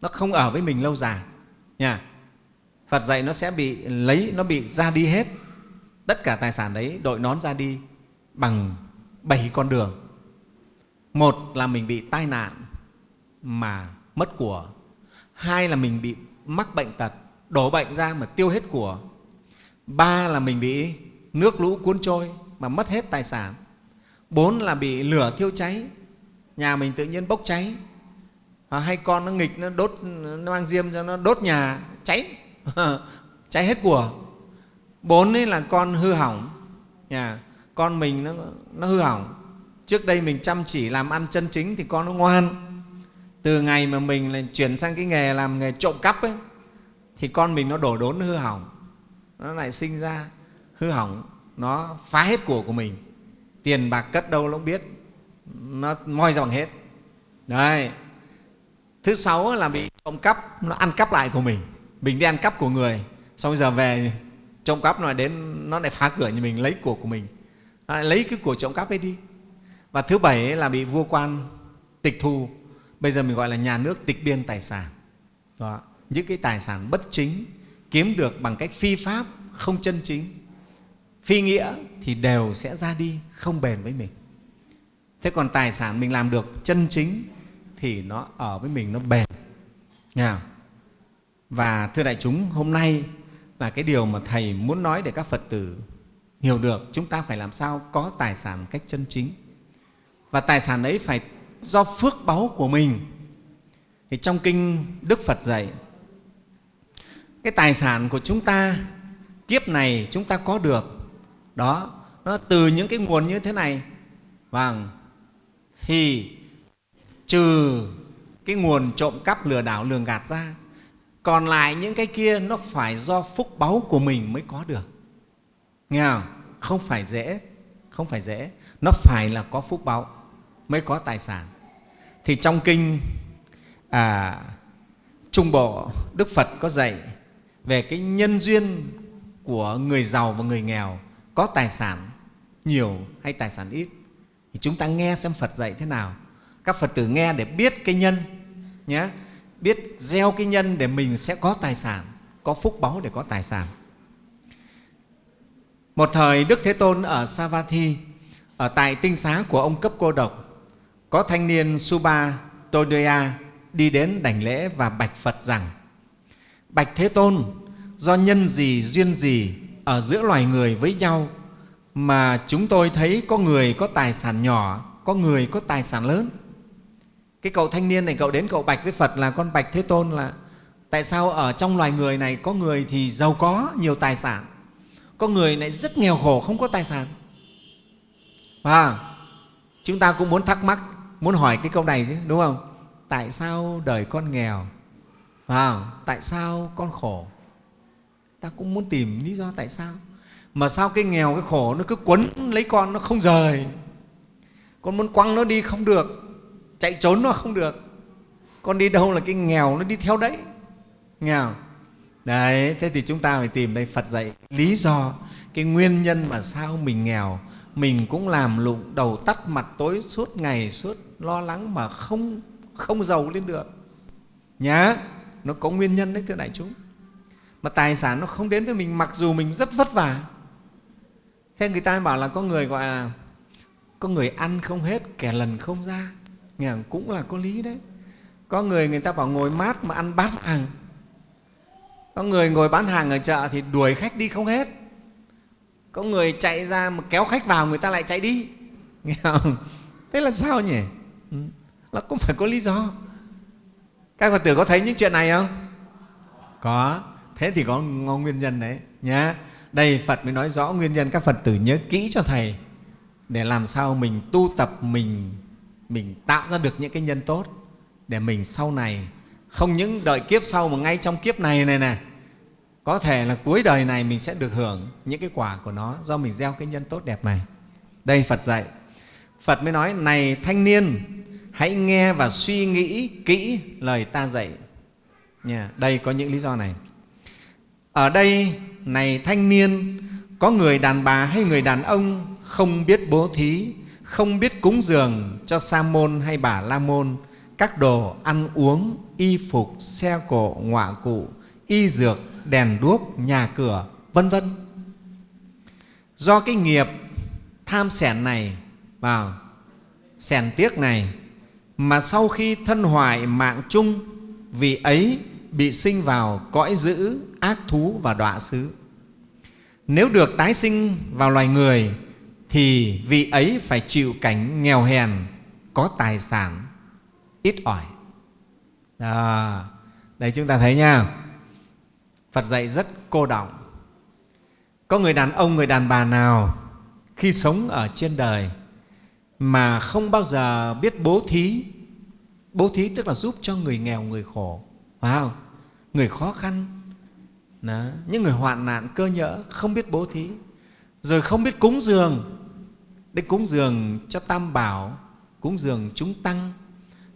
nó không ở với mình lâu dài. Nha. Phật dạy nó sẽ bị lấy, nó bị ra đi hết tất cả tài sản đấy đội nón ra đi bằng bảy con đường. Một là mình bị tai nạn mà mất của. Hai là mình bị mắc bệnh tật đổ bệnh ra mà tiêu hết của. Ba là mình bị nước lũ cuốn trôi mà mất hết tài sản. Bốn là bị lửa thiêu cháy nhà mình tự nhiên bốc cháy. À, hay con nó nghịch nó đốt nó mang diêm cho nó đốt nhà cháy. (laughs) Cháy hết của bốn ấy là con hư hỏng. Nhà con mình nó, nó hư hỏng. Trước đây mình chăm chỉ làm ăn chân chính thì con nó ngoan. Từ ngày mà mình lại chuyển sang cái nghề làm nghề trộm cắp ấy thì con mình nó đổ đốn nó hư hỏng. Nó lại sinh ra hư hỏng. Nó phá hết của của mình. Tiền bạc cất đâu nó cũng biết. Nó moi ra bằng hết. Đấy. Thứ sáu là bị trộm cắp nó ăn cắp lại của mình. Mình đi ăn cắp của người. Xong bây giờ về trộm cắp nó đến nó lại phá cửa nhà mình, lấy của của mình. Nó lại lấy cái của trộm cắp ấy đi. Và thứ bảy là bị vua quan tịch thu. Bây giờ mình gọi là nhà nước tịch biên tài sản. Đó. Những cái tài sản bất chính kiếm được bằng cách phi pháp không chân chính. Phi nghĩa thì đều sẽ ra đi, không bền với mình. Thế còn tài sản mình làm được chân chính thì nó ở với mình, nó bền. Nha. và thưa đại chúng, hôm nay là cái điều mà thầy muốn nói để các phật tử hiểu được, chúng ta phải làm sao có tài sản một cách chân chính. Và tài sản ấy phải do phước báu của mình. Thì trong kinh đức phật dạy, cái tài sản của chúng ta, kiếp này chúng ta có được. Đó, nó từ những cái nguồn như thế này. Vâng thì trừ cái nguồn trộm cắp lừa đảo lường gạt ra còn lại những cái kia nó phải do phúc báu của mình mới có được. Nghe không? Không phải dễ. Không phải dễ. Nó phải là có phúc báu mới có tài sản. Thì trong kinh à, trung bộ đức phật có dạy về cái nhân duyên của người giàu và người nghèo có tài sản nhiều hay tài sản ít. Thì chúng ta nghe xem phật dạy thế nào. Các phật tử nghe để biết cái nhân nhé biết gieo cái nhân để mình sẽ có tài sản, có phúc báu để có tài sản. Một thời đức thế tôn ở savatthi, ở tại tinh xá của ông cấp cô độc, có thanh niên suba todoya đi đến đảnh lễ và bạch phật rằng, bạch thế tôn, do nhân gì duyên gì ở giữa loài người với nhau mà chúng tôi thấy có người có tài sản nhỏ, có người có tài sản lớn? Cái cậu thanh niên này, cậu đến cậu bạch với phật là, con bạch thế tôn, là tại sao ở trong loài người này có người thì giàu có nhiều tài sản, có người lại rất nghèo khổ không có tài sản? Và chúng ta cũng muốn thắc mắc, muốn hỏi cái câu này chứ, đúng không? Tại sao đời con nghèo? Và tại sao con khổ? Ta cũng muốn tìm lý do tại sao. Mà sao cái nghèo, cái khổ nó cứ quấn lấy con, nó không rời? Con muốn quăng nó đi không được chạy trốn nó không được. Con đi đâu là cái nghèo nó đi theo đấy. Nghèo. Đấy, thế thì chúng ta phải tìm đây phật dạy lý do, cái nguyên nhân mà sao mình nghèo. Mình cũng làm lụng, đầu tắt mặt tối suốt ngày suốt, lo lắng mà không không giàu lên được. Nhá, nó có nguyên nhân đấy, thưa đại chúng. Mà tài sản nó không đến với mình, mặc dù mình rất vất vả. Thế người ta bảo là có người gọi là, có người ăn không hết, kẻ lần không ra nghe cũng là có lý đấy. Có người người ta bảo ngồi mát mà ăn bát vàng có người ngồi bán hàng ở chợ thì đuổi khách đi không hết. Có người chạy ra mà kéo khách vào người ta lại chạy đi. Nghe không? Thế là sao nhỉ? Ừ, nó cũng phải có lý do. Các phật tử có thấy những chuyện này không? Có. Thế thì có nguyên nhân đấy, nhá. Đây phật mới nói rõ nguyên nhân các phật tử nhớ kỹ cho thầy. Để làm sao mình tu tập mình mình tạo ra được những cái nhân tốt để mình sau này không những đợi kiếp sau mà ngay trong kiếp này này này có thể là cuối đời này mình sẽ được hưởng những cái quả của nó do mình gieo cái nhân tốt đẹp này. Đây phật dạy. Phật mới nói, này thanh niên, hãy nghe và suy nghĩ kỹ lời ta dạy. Nha, đây có những lý do này. Ở đây, này thanh niên, có người đàn bà hay người đàn ông không biết bố thí không biết cúng dường cho sa môn hay bà la môn, các đồ ăn uống, y phục, xe cộ, ngọa cụ, y dược, đèn đuốc, nhà cửa, vân vân. Do cái nghiệp tham sẻn này vào sẻn tiếc này mà sau khi thân hoại mạng chung, vì ấy bị sinh vào cõi dữ, ác thú và đọa xứ. Nếu được tái sinh vào loài người thì vị ấy phải chịu cảnh nghèo hèn có tài sản ít ỏi. À, đây chúng ta thấy nha. Phật dạy rất cô động có người đàn ông người đàn bà nào khi sống ở trên đời mà không bao giờ biết bố thí bố thí tức là giúp cho người nghèo người khổ phải không người khó khăn. Đó. những người hoạn nạn cơ nhỡ không biết bố thí rồi không biết cúng dường. Để cúng dường cho tam bảo cúng dường chúng tăng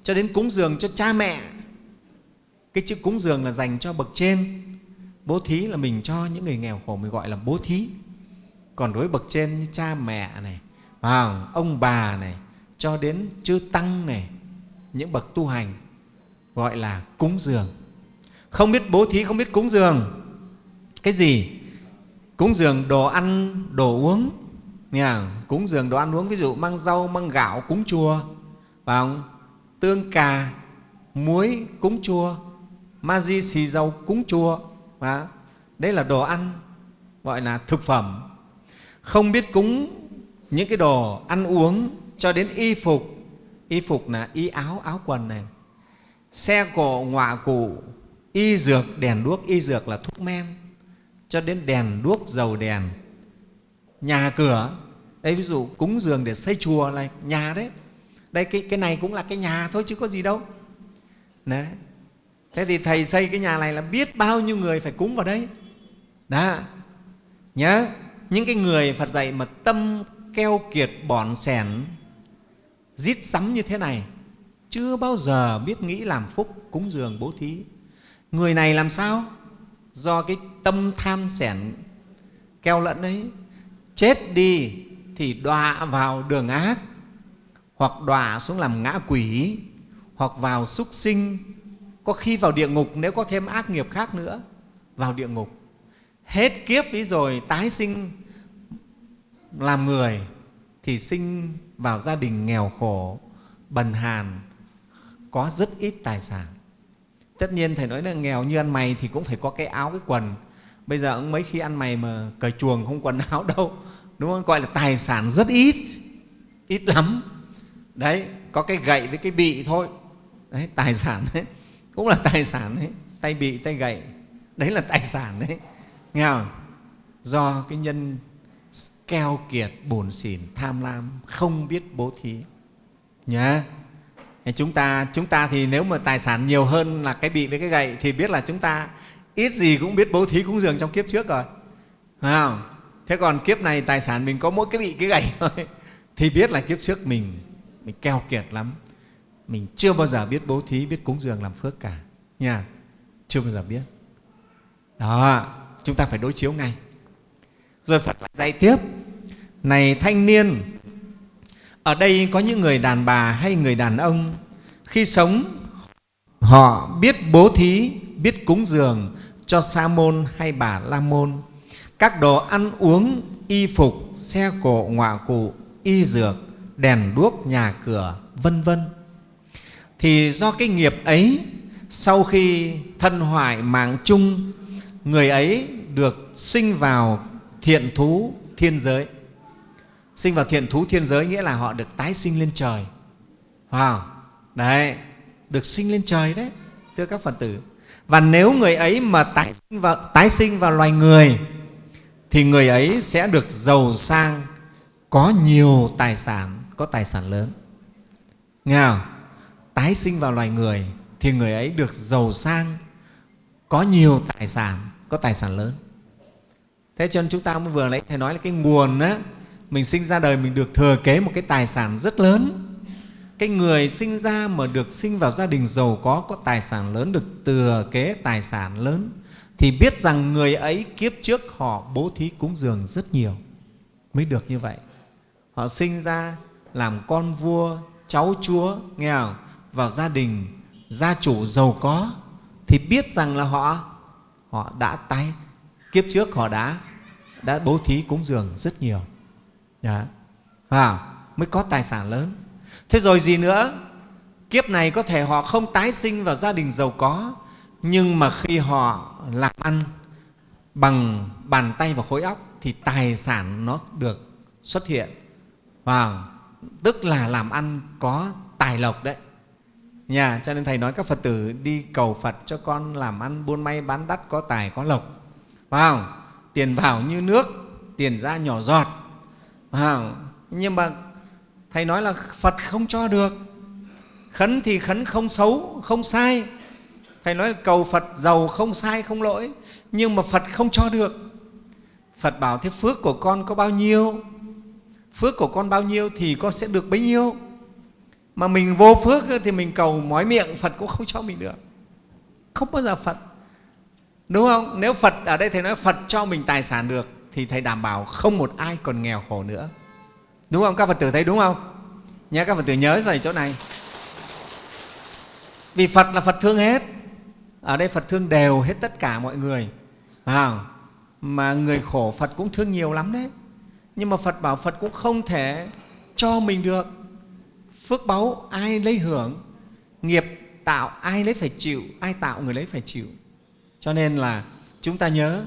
cho đến cúng dường cho cha mẹ. Cái chữ cúng dường là dành cho bậc trên. Bố thí là mình cho những người nghèo khổ mình gọi là bố thí. Còn đối với bậc trên như cha mẹ này à, ông bà này cho đến chư tăng này những bậc tu hành gọi là cúng dường. Không biết bố thí không biết cúng dường. Cái gì? Cúng dường đồ ăn, đồ uống. Nha, cúng dường đồ ăn uống, ví dụ mang rau, mang gạo, cúng chùa. Phải không? Tương cà, muối, cúng chùa. Ma di xì dầu, cúng chùa. Và đấy là đồ ăn, gọi là thực phẩm. Không biết cúng những cái đồ ăn uống cho đến y phục. Y phục là y áo áo quần này. Xe cộ, ngọa cụ, y dược, đèn đuốc, y dược là thuốc men cho đến đèn đuốc dầu đèn. Nhà cửa đây ví dụ cúng dường để xây chùa là nhà đấy. Đây cái, cái này cũng là cái nhà thôi chứ có gì đâu. Đấy. thế thì thầy xây cái nhà này là biết bao nhiêu người phải cúng vào đây. Đó. Nhớ những cái người phật dạy mà tâm keo kiệt bòn sẻn rít sắm như thế này chưa bao giờ biết nghĩ làm phúc cúng dường bố thí. Người này làm sao? Do cái tâm tham sẻn, keo lẫn ấy, chết đi thì đọa vào đường ác, hoặc đọa xuống làm ngã quỷ, hoặc vào súc sinh. Có khi vào địa ngục nếu có thêm ác nghiệp khác nữa, vào địa ngục. Hết kiếp ý rồi tái sinh, làm người thì sinh vào gia đình nghèo khổ, bần hàn, có rất ít tài sản. Tất nhiên thầy nói là nghèo như ăn mày thì cũng phải có cái áo, cái quần bây giờ ông mấy khi ăn mày mà cởi chuồng không quần áo đâu, đúng không? Gọi là tài sản rất ít ít lắm. Đấy, có cái gậy với cái bị thôi. Đấy, tài sản đấy, cũng là tài sản đấy. Tay bị, tay gậy, đấy là tài sản đấy. Nghe không? Do cái nhân keo kiệt, bổn xỉn, tham lam, không biết bố thí. Nhá. Chúng ta chúng ta thì nếu mà tài sản nhiều hơn là cái bị với cái gậy thì biết là chúng ta ít gì cũng biết bố thí cúng dường trong kiếp trước rồi. Phải không? Thế còn kiếp này tài sản mình có mỗi cái bị cái gậy (laughs) thôi. Thì biết là kiếp trước mình mình keo kiệt lắm. Mình chưa bao giờ biết bố thí, biết cúng dường làm phước cả. Nha. Chưa bao giờ biết. Đó, chúng ta phải đối chiếu ngay. Rồi phật lại dạy tiếp. Này thanh niên, ở đây có những người đàn bà hay người đàn ông, khi sống, họ biết bố thí, biết cúng dường cho sa môn hay bà la môn. Các đồ ăn uống, y phục, xe cộ, ngọa cụ, y dược, đèn đuốc, nhà cửa, vân vân. Thì do cái nghiệp ấy, sau khi thân hoại mạng chung, người ấy được sinh vào thiện thú thiên giới. Sinh vào thiện thú thiên giới nghĩa là họ được tái sinh lên trời. Wow. đấy, được sinh lên trời đấy, thưa các phật tử và nếu người ấy mà tái sinh vào, tái sinh vào loài người thì người ấy sẽ được giàu sang có nhiều tài sản có tài sản lớn. Nghe không? tái sinh vào loài người thì người ấy được giàu sang có nhiều tài sản có tài sản lớn. Thế cho nên chúng ta mới vừa nãy thầy nói là cái nguồn á mình sinh ra đời mình được thừa kế một cái tài sản rất lớn cái người sinh ra mà được sinh vào gia đình giàu có có tài sản lớn được thừa kế tài sản lớn thì biết rằng người ấy kiếp trước họ bố thí cúng dường rất nhiều mới được như vậy họ sinh ra làm con vua cháu chúa nghe không? vào gia đình gia chủ giàu có thì biết rằng là họ họ đã tái kiếp trước họ đã đã bố thí cúng dường rất nhiều Đó. À, mới có tài sản lớn. Thế rồi gì nữa? Kiếp này có thể họ không tái sinh vào gia đình giàu có, nhưng mà khi họ làm ăn bằng bàn tay và khối óc thì tài sản nó được xuất hiện. Và tức là làm ăn có tài lộc đấy. Nhà, cho nên Thầy nói các Phật tử đi cầu Phật cho con làm ăn buôn may bán đắt có tài có lộc. Vào, tiền vào như nước, tiền ra nhỏ giọt à, nhưng mà thầy nói là phật không cho được. Khấn thì khấn không xấu, không sai. Thầy nói là cầu phật giàu không sai, không lỗi. Nhưng mà phật không cho được. Phật bảo thế phước của con có bao nhiêu? Phước của con bao nhiêu thì con sẽ được bấy nhiêu. Mà mình vô phước thì mình cầu mói miệng, phật cũng không cho mình được. Không bao giờ phật. Đúng không? Nếu phật, ở đây thầy nói phật cho mình tài sản được, thì thầy đảm bảo không một ai còn nghèo khổ nữa đúng không? Các phật tử thấy đúng không? Nhé các phật tử nhớ về chỗ này. Vì phật là phật thương hết. Ở đây phật thương đều hết tất cả mọi người. À, mà người khổ phật cũng thương nhiều lắm đấy. Nhưng mà phật bảo phật cũng không thể cho mình được. Phước báu ai lấy hưởng? Nghiệp tạo ai lấy phải chịu? Ai tạo người lấy phải chịu? Cho nên là chúng ta nhớ.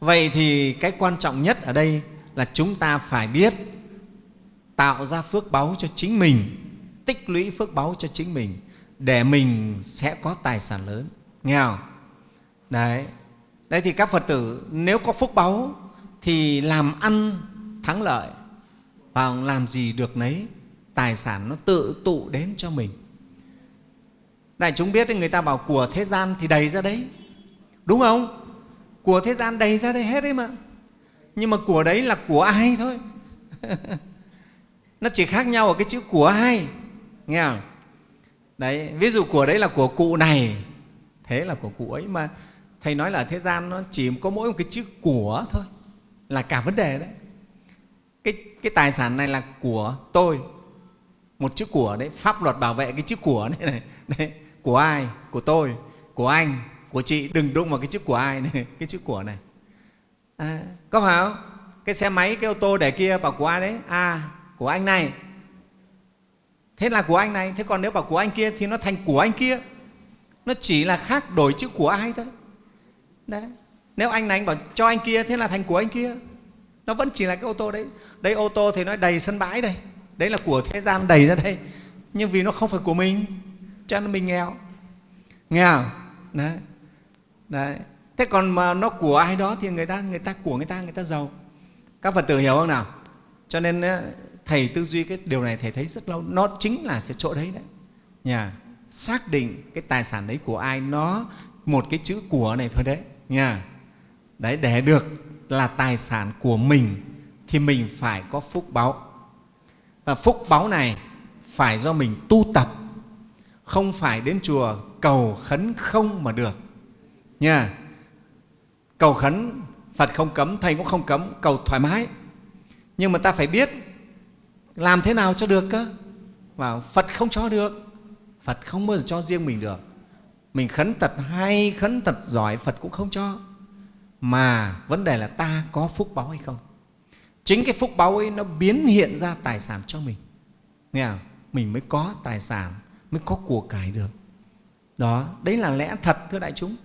Vậy thì cái quan trọng nhất ở đây là chúng ta phải biết tạo ra phước báu cho chính mình, tích lũy phước báu cho chính mình, để mình sẽ có tài sản lớn. Nghe không? Đấy. Đấy thì các phật tử nếu có phúc báu thì làm ăn thắng lợi, và làm gì được nấy, tài sản nó tự tụ đến cho mình. Đại chúng biết người ta bảo của thế gian thì đầy ra đấy. Đúng không? Của thế gian đầy ra đây hết đấy mà. Nhưng mà của đấy là của ai thôi? (laughs) nó chỉ khác nhau ở cái chữ của ai nghe không? Đấy ví dụ của đấy là của cụ này. Thế là của cụ ấy mà thầy nói là thế gian nó chỉ có mỗi một cái chữ của thôi. Là cả vấn đề đấy. Cái, cái tài sản này là của tôi. Một chữ của đấy pháp luật bảo vệ cái chữ của này, này. Đấy, của ai? Của tôi. Của anh. Của chị. Đừng đụng vào cái chữ của ai này. (laughs) Cái chữ của này. À, có phải không? Cái xe máy cái ô tô để kia bảo của ai đấy? À của anh này. Thế là của anh này. Thế còn nếu bảo của anh kia thì nó thành của anh kia. Nó chỉ là khác đổi chữ của ai thôi. Đấy. Nếu anh này anh bảo cho anh kia, thế là thành của anh kia. Nó vẫn chỉ là cái ô tô đấy. Đây ô tô thì nó đầy sân bãi đây. Đấy là của thế gian đầy ra đây. Nhưng vì nó không phải của mình, cho nên mình nghèo. Nghèo. Đấy. Đấy. Thế còn mà nó của ai đó thì người ta người ta của người ta người ta giàu. Các phật tử hiểu không nào? Cho nên thầy tư duy, cái điều này thầy thấy rất lâu. Nó chính là cái chỗ đấy đấy. Nhà xác định cái tài sản đấy của ai, nó một cái chữ của này thôi đấy. Nha. Đấy, để được là tài sản của mình thì mình phải có phúc báu và phúc báu này phải do mình tu tập, không phải đến chùa cầu khấn không mà được. Nha. Cầu khấn, phật không cấm, thầy cũng không cấm, cầu thoải mái. Nhưng mà ta phải biết làm thế nào cho được cơ? Và phật không cho được. Phật không bao giờ cho riêng mình được. Mình khấn tật hay khấn tật giỏi phật cũng không cho. Mà vấn đề là ta có phúc báu hay không? Chính cái phúc báu ấy nó biến hiện ra tài sản cho mình. Nghe không? mình mới có tài sản mới có của cải được. Đó đấy là lẽ thật thưa đại chúng.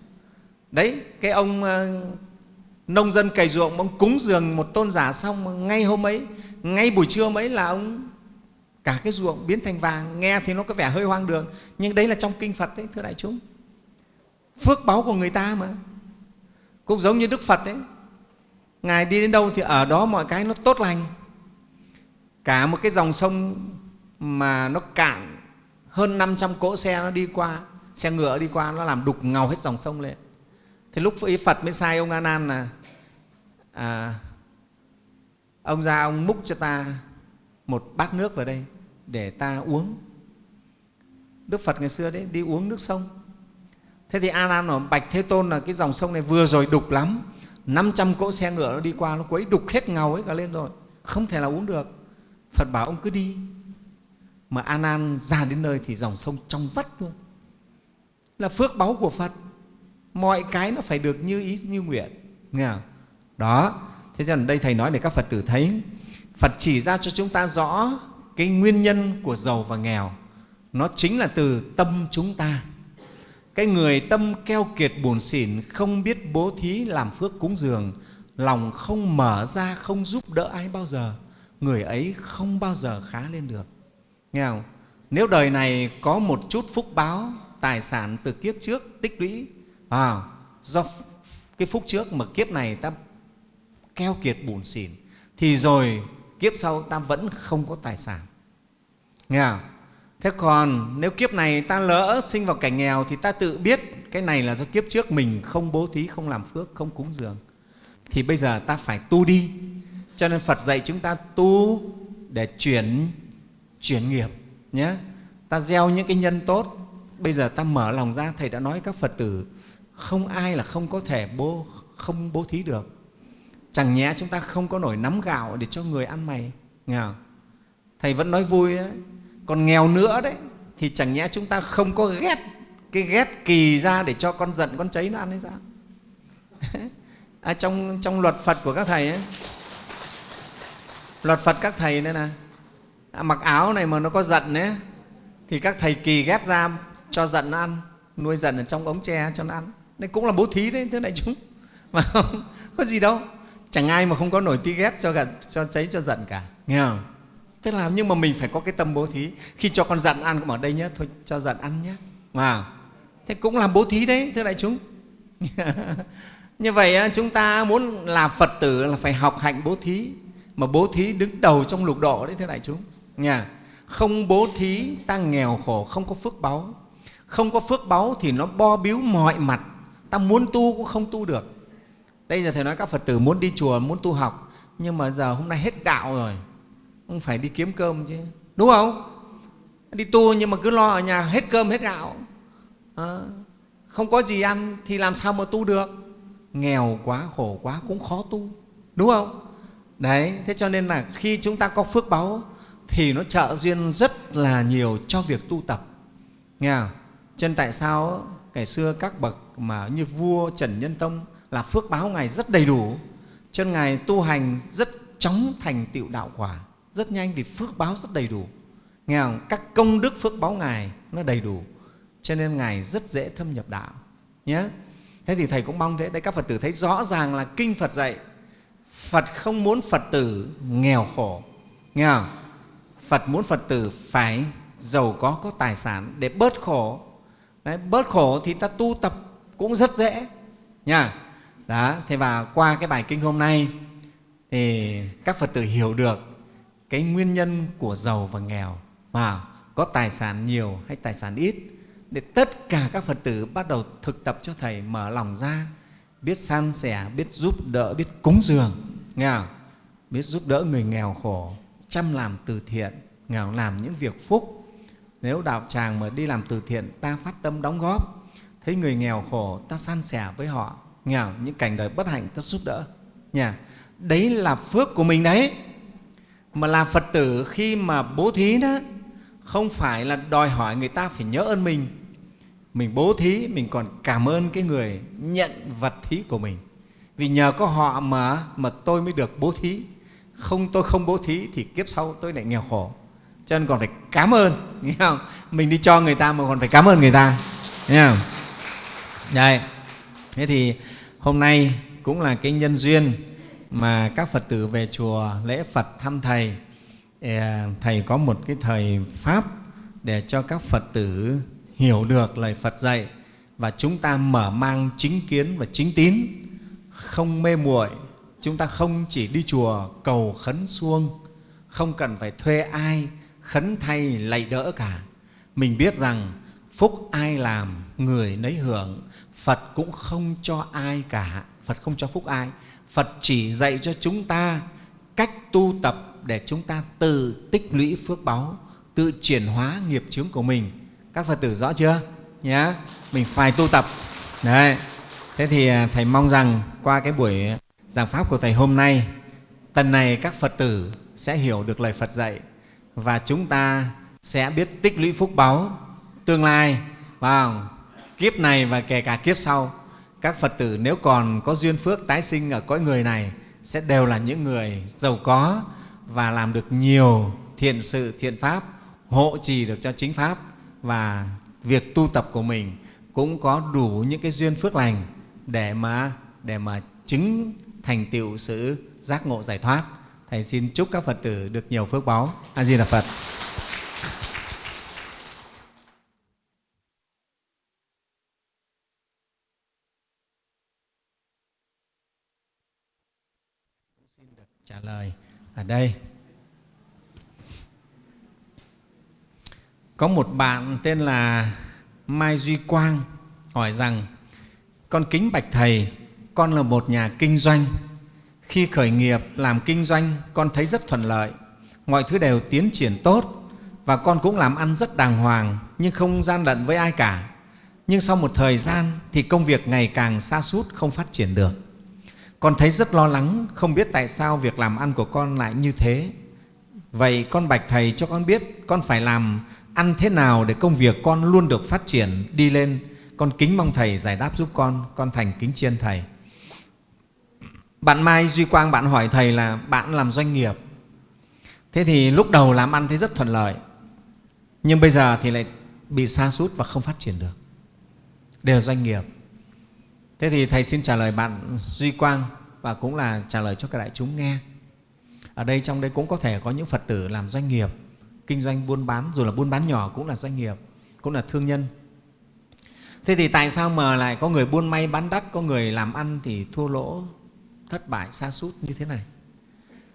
Đấy cái ông uh, nông dân cày ruộng ông cúng dường một tôn giả xong ngay hôm ấy ngay buổi trưa mấy là ông cả cái ruộng biến thành vàng nghe thì nó có vẻ hơi hoang đường. Nhưng đấy là trong kinh phật đấy thưa đại chúng. Phước báu của người ta mà. Cũng giống như đức phật đấy. Ngài đi đến đâu thì ở đó mọi cái nó tốt lành. Cả một cái dòng sông mà nó cạn hơn 500 cỗ xe nó đi qua xe ngựa đi qua nó làm đục ngầu hết dòng sông lên. Thì lúc ý phật mới sai ông a nan là à, ông ra, ông múc cho ta một bát nước vào đây để ta uống. Đức phật ngày xưa đấy, đi uống nước sông. Thế thì a nan ở bạch thế tôn là cái dòng sông này vừa rồi đục lắm. 500 cỗ xe ngựa nó đi qua, nó quấy đục hết ngầu ấy cả lên rồi. Không thể là uống được. Phật bảo, ông cứ đi. Mà a nan ra đến nơi thì dòng sông trong vắt luôn. Là phước báu của phật. Mọi cái nó phải được như ý, như nguyện. Nghe không? đó thế cho nên đây thầy nói để các phật tử thấy. Phật chỉ ra cho chúng ta rõ cái nguyên nhân của giàu và nghèo. Nó chính là từ tâm chúng ta. Cái người tâm keo kiệt buồn xỉn không biết bố thí làm phước cúng dường lòng không mở ra không giúp đỡ ai bao giờ người ấy không bao giờ khá lên được. Nghe không? Nếu đời này có một chút phúc báo tài sản từ kiếp trước tích lũy à, do cái phúc trước mà kiếp này ta keo kiệt bùn xỉn, thì rồi kiếp sau ta vẫn không có tài sản. Nghe không? thế còn nếu kiếp này ta lỡ sinh vào cảnh nghèo thì ta tự biết cái này là do kiếp trước mình không bố thí, không làm phước, không cúng dường. Thì bây giờ ta phải tu đi. Cho nên phật dạy chúng ta tu để chuyển chuyển nghiệp, nhé. Ta gieo những cái nhân tốt. Bây giờ ta mở lòng ra, thầy đã nói các phật tử, không ai là không có thể bố, không bố thí được chẳng nhẽ chúng ta không có nổi nắm gạo để cho người ăn mày nghe không? thầy vẫn nói vui đấy còn nghèo nữa đấy thì chẳng nhẽ chúng ta không có ghét cái ghét kỳ ra để cho con giận con cháy nó ăn hay sao? (laughs) À, trong trong luật phật của các thầy ấy luật phật các thầy đây là à, mặc áo này mà nó có giận ấy thì các thầy kỳ ghét ra cho giận nó ăn nuôi giận ở trong ống tre cho nó ăn. Đây cũng là bố thí đấy thưa đại chúng. (laughs) Mà không có gì đâu chẳng ai mà không có nổi tí ghét cho gật cho cháy, cho giận cả. Nghe không? Tức là nhưng mà mình phải có cái tâm bố thí. Khi cho con giận ăn, cũng ở đây nhé thôi cho giận ăn nhé mà thế cũng làm bố thí đấy, thưa đại chúng. (laughs) Như vậy chúng ta muốn là phật tử là phải học hạnh bố thí. Mà bố thí đứng đầu trong lục độ đấy, thưa đại chúng. Nha không bố thí, ta nghèo khổ, không có phước báu. Không có phước báu thì nó bo biếu mọi mặt. Ta muốn tu cũng không tu được đây giờ thầy nói các phật tử muốn đi chùa muốn tu học nhưng mà giờ hôm nay hết gạo rồi. Không phải đi kiếm cơm chứ. Đúng không? Đi tu nhưng mà cứ lo ở nhà hết cơm hết gạo. À, không có gì ăn thì làm sao mà tu được? Nghèo quá khổ quá cũng khó tu. Đúng không? Đấy thế cho nên là khi chúng ta có phước báu thì nó trợ duyên rất là nhiều cho việc tu tập. Nghe không? cho nên tại sao ngày xưa các bậc mà như vua trần nhân tông là phước báo ngài rất đầy đủ. Cho nên ngài tu hành rất chóng thành tựu đạo quả rất nhanh vì phước báo rất đầy đủ. Nghe không? các công đức phước báo ngài nó đầy đủ cho nên ngài rất dễ thâm nhập đạo nhé. Thế thì thầy cũng mong thế đây các phật tử thấy rõ ràng là kinh phật dạy phật không muốn phật tử nghèo khổ nghe không? Phật muốn phật tử phải giàu có có tài sản để bớt khổ. Đấy, bớt khổ thì ta tu tập cũng rất dễ nha đó, thế và qua cái bài kinh hôm nay thì các phật tử hiểu được cái nguyên nhân của giàu và nghèo. Và có tài sản nhiều hay tài sản ít để tất cả các phật tử bắt đầu thực tập cho thầy mở lòng ra, biết san sẻ, biết giúp đỡ, biết cúng dường. Nghe không? biết giúp đỡ người nghèo khổ, chăm làm từ thiện, nghèo làm những việc phúc. Nếu đạo tràng mà đi làm từ thiện, ta phát tâm đóng góp. Thấy người nghèo khổ, ta san sẻ với họ nghèo những cảnh đời bất hạnh ta giúp đỡ. Nha đấy là phước của mình đấy. Mà là phật tử khi mà bố thí đó, không phải là đòi hỏi người ta phải nhớ ơn mình. Mình bố thí, mình còn cảm ơn cái người nhận vật thí của mình. Vì nhờ có họ mà mà tôi mới được bố thí. Không tôi không bố thí thì kiếp sau tôi lại nghèo khổ. Cho nên còn phải cảm ơn, nghe không? Mình đi cho người ta mà còn phải cảm ơn người ta. Nghe không? Đây. Thế thì hôm nay cũng là cái nhân duyên mà các phật tử về chùa lễ phật thăm thầy. Thầy có một cái thời pháp để cho các phật tử hiểu được lời phật dạy và chúng ta mở mang chính kiến và chính tín, không mê muội. Chúng ta không chỉ đi chùa cầu khấn xuông, không cần phải thuê ai khấn thay lạy đỡ cả. Mình biết rằng phúc ai làm, người nấy hưởng phật cũng không cho ai cả. Phật không cho phúc ai. Phật chỉ dạy cho chúng ta cách tu tập để chúng ta tự tích lũy phước báu tự chuyển hóa nghiệp chướng của mình. Các phật tử rõ chưa? Nhá, mình phải tu tập. Đấy. Thế thì à, thầy mong rằng qua cái buổi giảng pháp của thầy hôm nay tần này các phật tử sẽ hiểu được lời phật dạy và chúng ta sẽ biết tích lũy phúc báu tương lai. Vào kiếp này và kể cả kiếp sau, các phật tử nếu còn có duyên phước tái sinh ở cõi người này sẽ đều là những người giàu có và làm được nhiều thiện sự, thiện pháp, hộ trì được cho chính pháp và việc tu tập của mình cũng có đủ những cái duyên phước lành để mà để mà chứng thành tựu sự giác ngộ giải thoát. Thầy xin chúc các phật tử được nhiều phước báu. A di đà phật. Xin được trả lời ở đây có một bạn tên là mai duy quang hỏi rằng, con kính bạch thầy, con là một nhà kinh doanh khi khởi nghiệp làm kinh doanh, con thấy rất thuận lợi mọi thứ đều tiến triển tốt và con cũng làm ăn rất đàng hoàng, nhưng không gian lận với ai cả. Nhưng sau một thời gian thì công việc ngày càng xa sút, không phát triển được. Con thấy rất lo lắng, không biết tại sao việc làm ăn của con lại như thế. Vậy con bạch Thầy cho con biết con phải làm ăn thế nào để công việc con luôn được phát triển, đi lên. Con kính mong Thầy giải đáp giúp con, con thành kính chiên Thầy. Bạn Mai Duy Quang bạn hỏi Thầy là bạn làm doanh nghiệp. Thế thì lúc đầu làm ăn thấy rất thuận lợi, nhưng bây giờ thì lại bị sa sút và không phát triển được. Đều là doanh nghiệp. Thế thì Thầy xin trả lời bạn Duy Quang và cũng là trả lời cho các đại chúng nghe. Ở đây trong đây cũng có thể có những Phật tử làm doanh nghiệp, kinh doanh buôn bán, dù là buôn bán nhỏ cũng là doanh nghiệp, cũng là thương nhân. Thế thì tại sao mà lại có người buôn may bán đắt, có người làm ăn thì thua lỗ, thất bại, xa sút như thế này?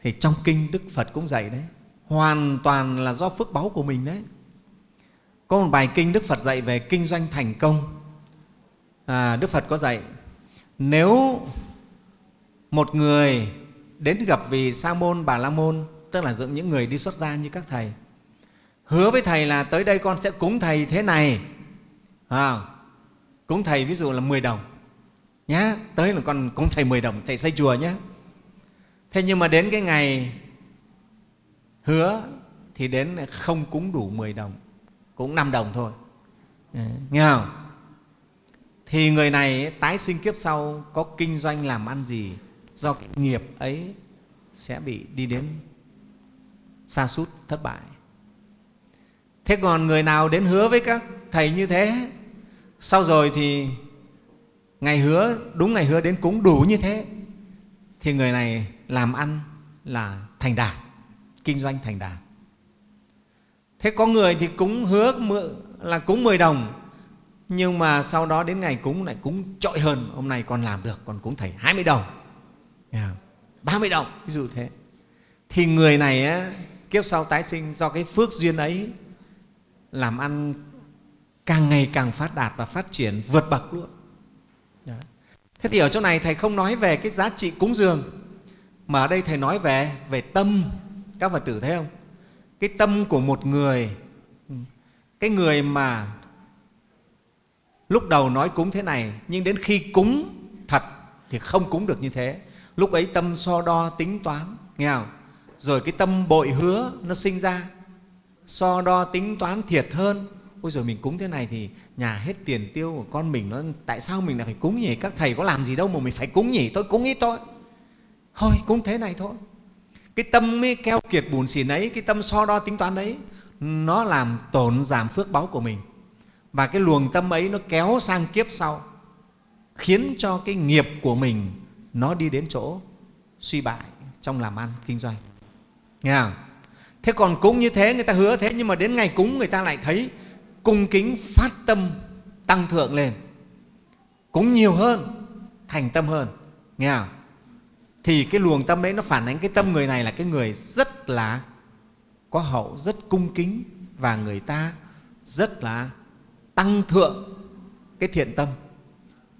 Thì trong kinh Đức Phật cũng dạy đấy, hoàn toàn là do phước báu của mình đấy. Có một bài kinh Đức Phật dạy về kinh doanh thành công. À, Đức Phật có dạy, nếu một người đến gặp vị sa môn bà la môn tức là dựng những người đi xuất gia như các thầy hứa với thầy là tới đây con sẽ cúng thầy thế này. À, cúng thầy ví dụ là 10 đồng nhá tới là con cúng thầy 10 đồng thầy xây chùa nhé thế nhưng mà đến cái ngày hứa thì đến không cúng đủ 10 đồng cũng 5 đồng thôi. Nghe không? Thì người này tái sinh kiếp sau, có kinh doanh làm ăn gì, do cái nghiệp ấy sẽ bị đi đến xa sút, thất bại. Thế còn người nào đến hứa với các thầy như thế? Sau rồi thì ngày hứa, đúng ngày hứa đến cúng đủ như thế. Thì người này làm ăn là thành đạt, kinh doanh thành đạt. Thế có người thì cúng hứa là cúng 10 đồng nhưng mà sau đó đến ngày cúng lại cúng trội hơn. Hôm nay con làm được còn cúng thầy 20 đồng. Yeah. 30 đồng. Ví dụ thế. Thì người này á, kiếp sau tái sinh do cái phước duyên ấy làm ăn càng ngày càng phát đạt và phát triển vượt bậc luôn. Yeah. thế thì ở chỗ này thầy không nói về cái giá trị cúng dường mà ở đây thầy nói về về tâm. Các phật tử thấy không? Cái tâm của một người cái người mà lúc đầu nói cúng thế này, nhưng đến khi cúng thật thì không cúng được như thế. Lúc ấy tâm so đo tính toán, nghe không? rồi cái tâm bội hứa nó sinh ra. So đo tính toán thiệt hơn. Ôi rồi mình cúng thế này thì nhà hết tiền tiêu của con mình, nó tại sao mình lại phải cúng nhỉ? Các thầy có làm gì đâu mà mình phải cúng nhỉ? Tôi cúng ít thôi. Thôi, cúng thế này thôi. Cái tâm mới keo kiệt bùn xỉn ấy cái tâm so đo tính toán đấy, nó làm tổn giảm phước báu của mình và cái luồng tâm ấy nó kéo sang kiếp sau, khiến cho cái nghiệp của mình nó đi đến chỗ suy bại trong làm ăn, kinh doanh. Nghe không? Thế còn cúng như thế, người ta hứa thế, nhưng mà đến ngày cúng người ta lại thấy cung kính phát tâm tăng thượng lên. Cúng nhiều hơn, thành tâm hơn. Nghe không? Thì cái luồng tâm đấy nó phản ánh cái tâm người này là cái người rất là có hậu, rất cung kính và người ta rất là tăng thượng cái thiện tâm.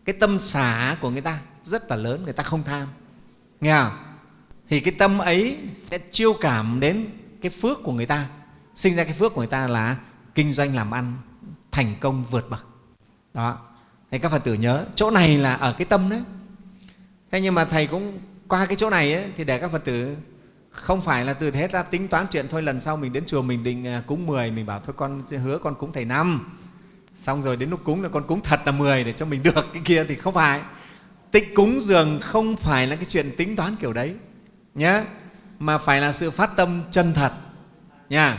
Cái tâm xả của người ta rất là lớn người ta không tham. Nghe không? Thì cái tâm ấy sẽ chiêu cảm đến cái phước của người ta. Sinh ra cái phước của người ta là kinh doanh làm ăn thành công vượt bậc. Đó. Thì các phật tử nhớ chỗ này là ở cái tâm đấy. Thế nhưng mà thầy cũng qua cái chỗ này ấy, thì để các phật tử không phải là từ thế ra tính toán chuyện thôi lần sau mình đến chùa mình định à, cúng 10 mình bảo thôi con hứa con cúng thầy năm xong rồi đến lúc cúng là con cúng thật là 10 để cho mình được cái kia thì không phải. Tích cúng dường không phải là cái chuyện tính toán kiểu đấy nhé mà phải là sự phát tâm chân thật nha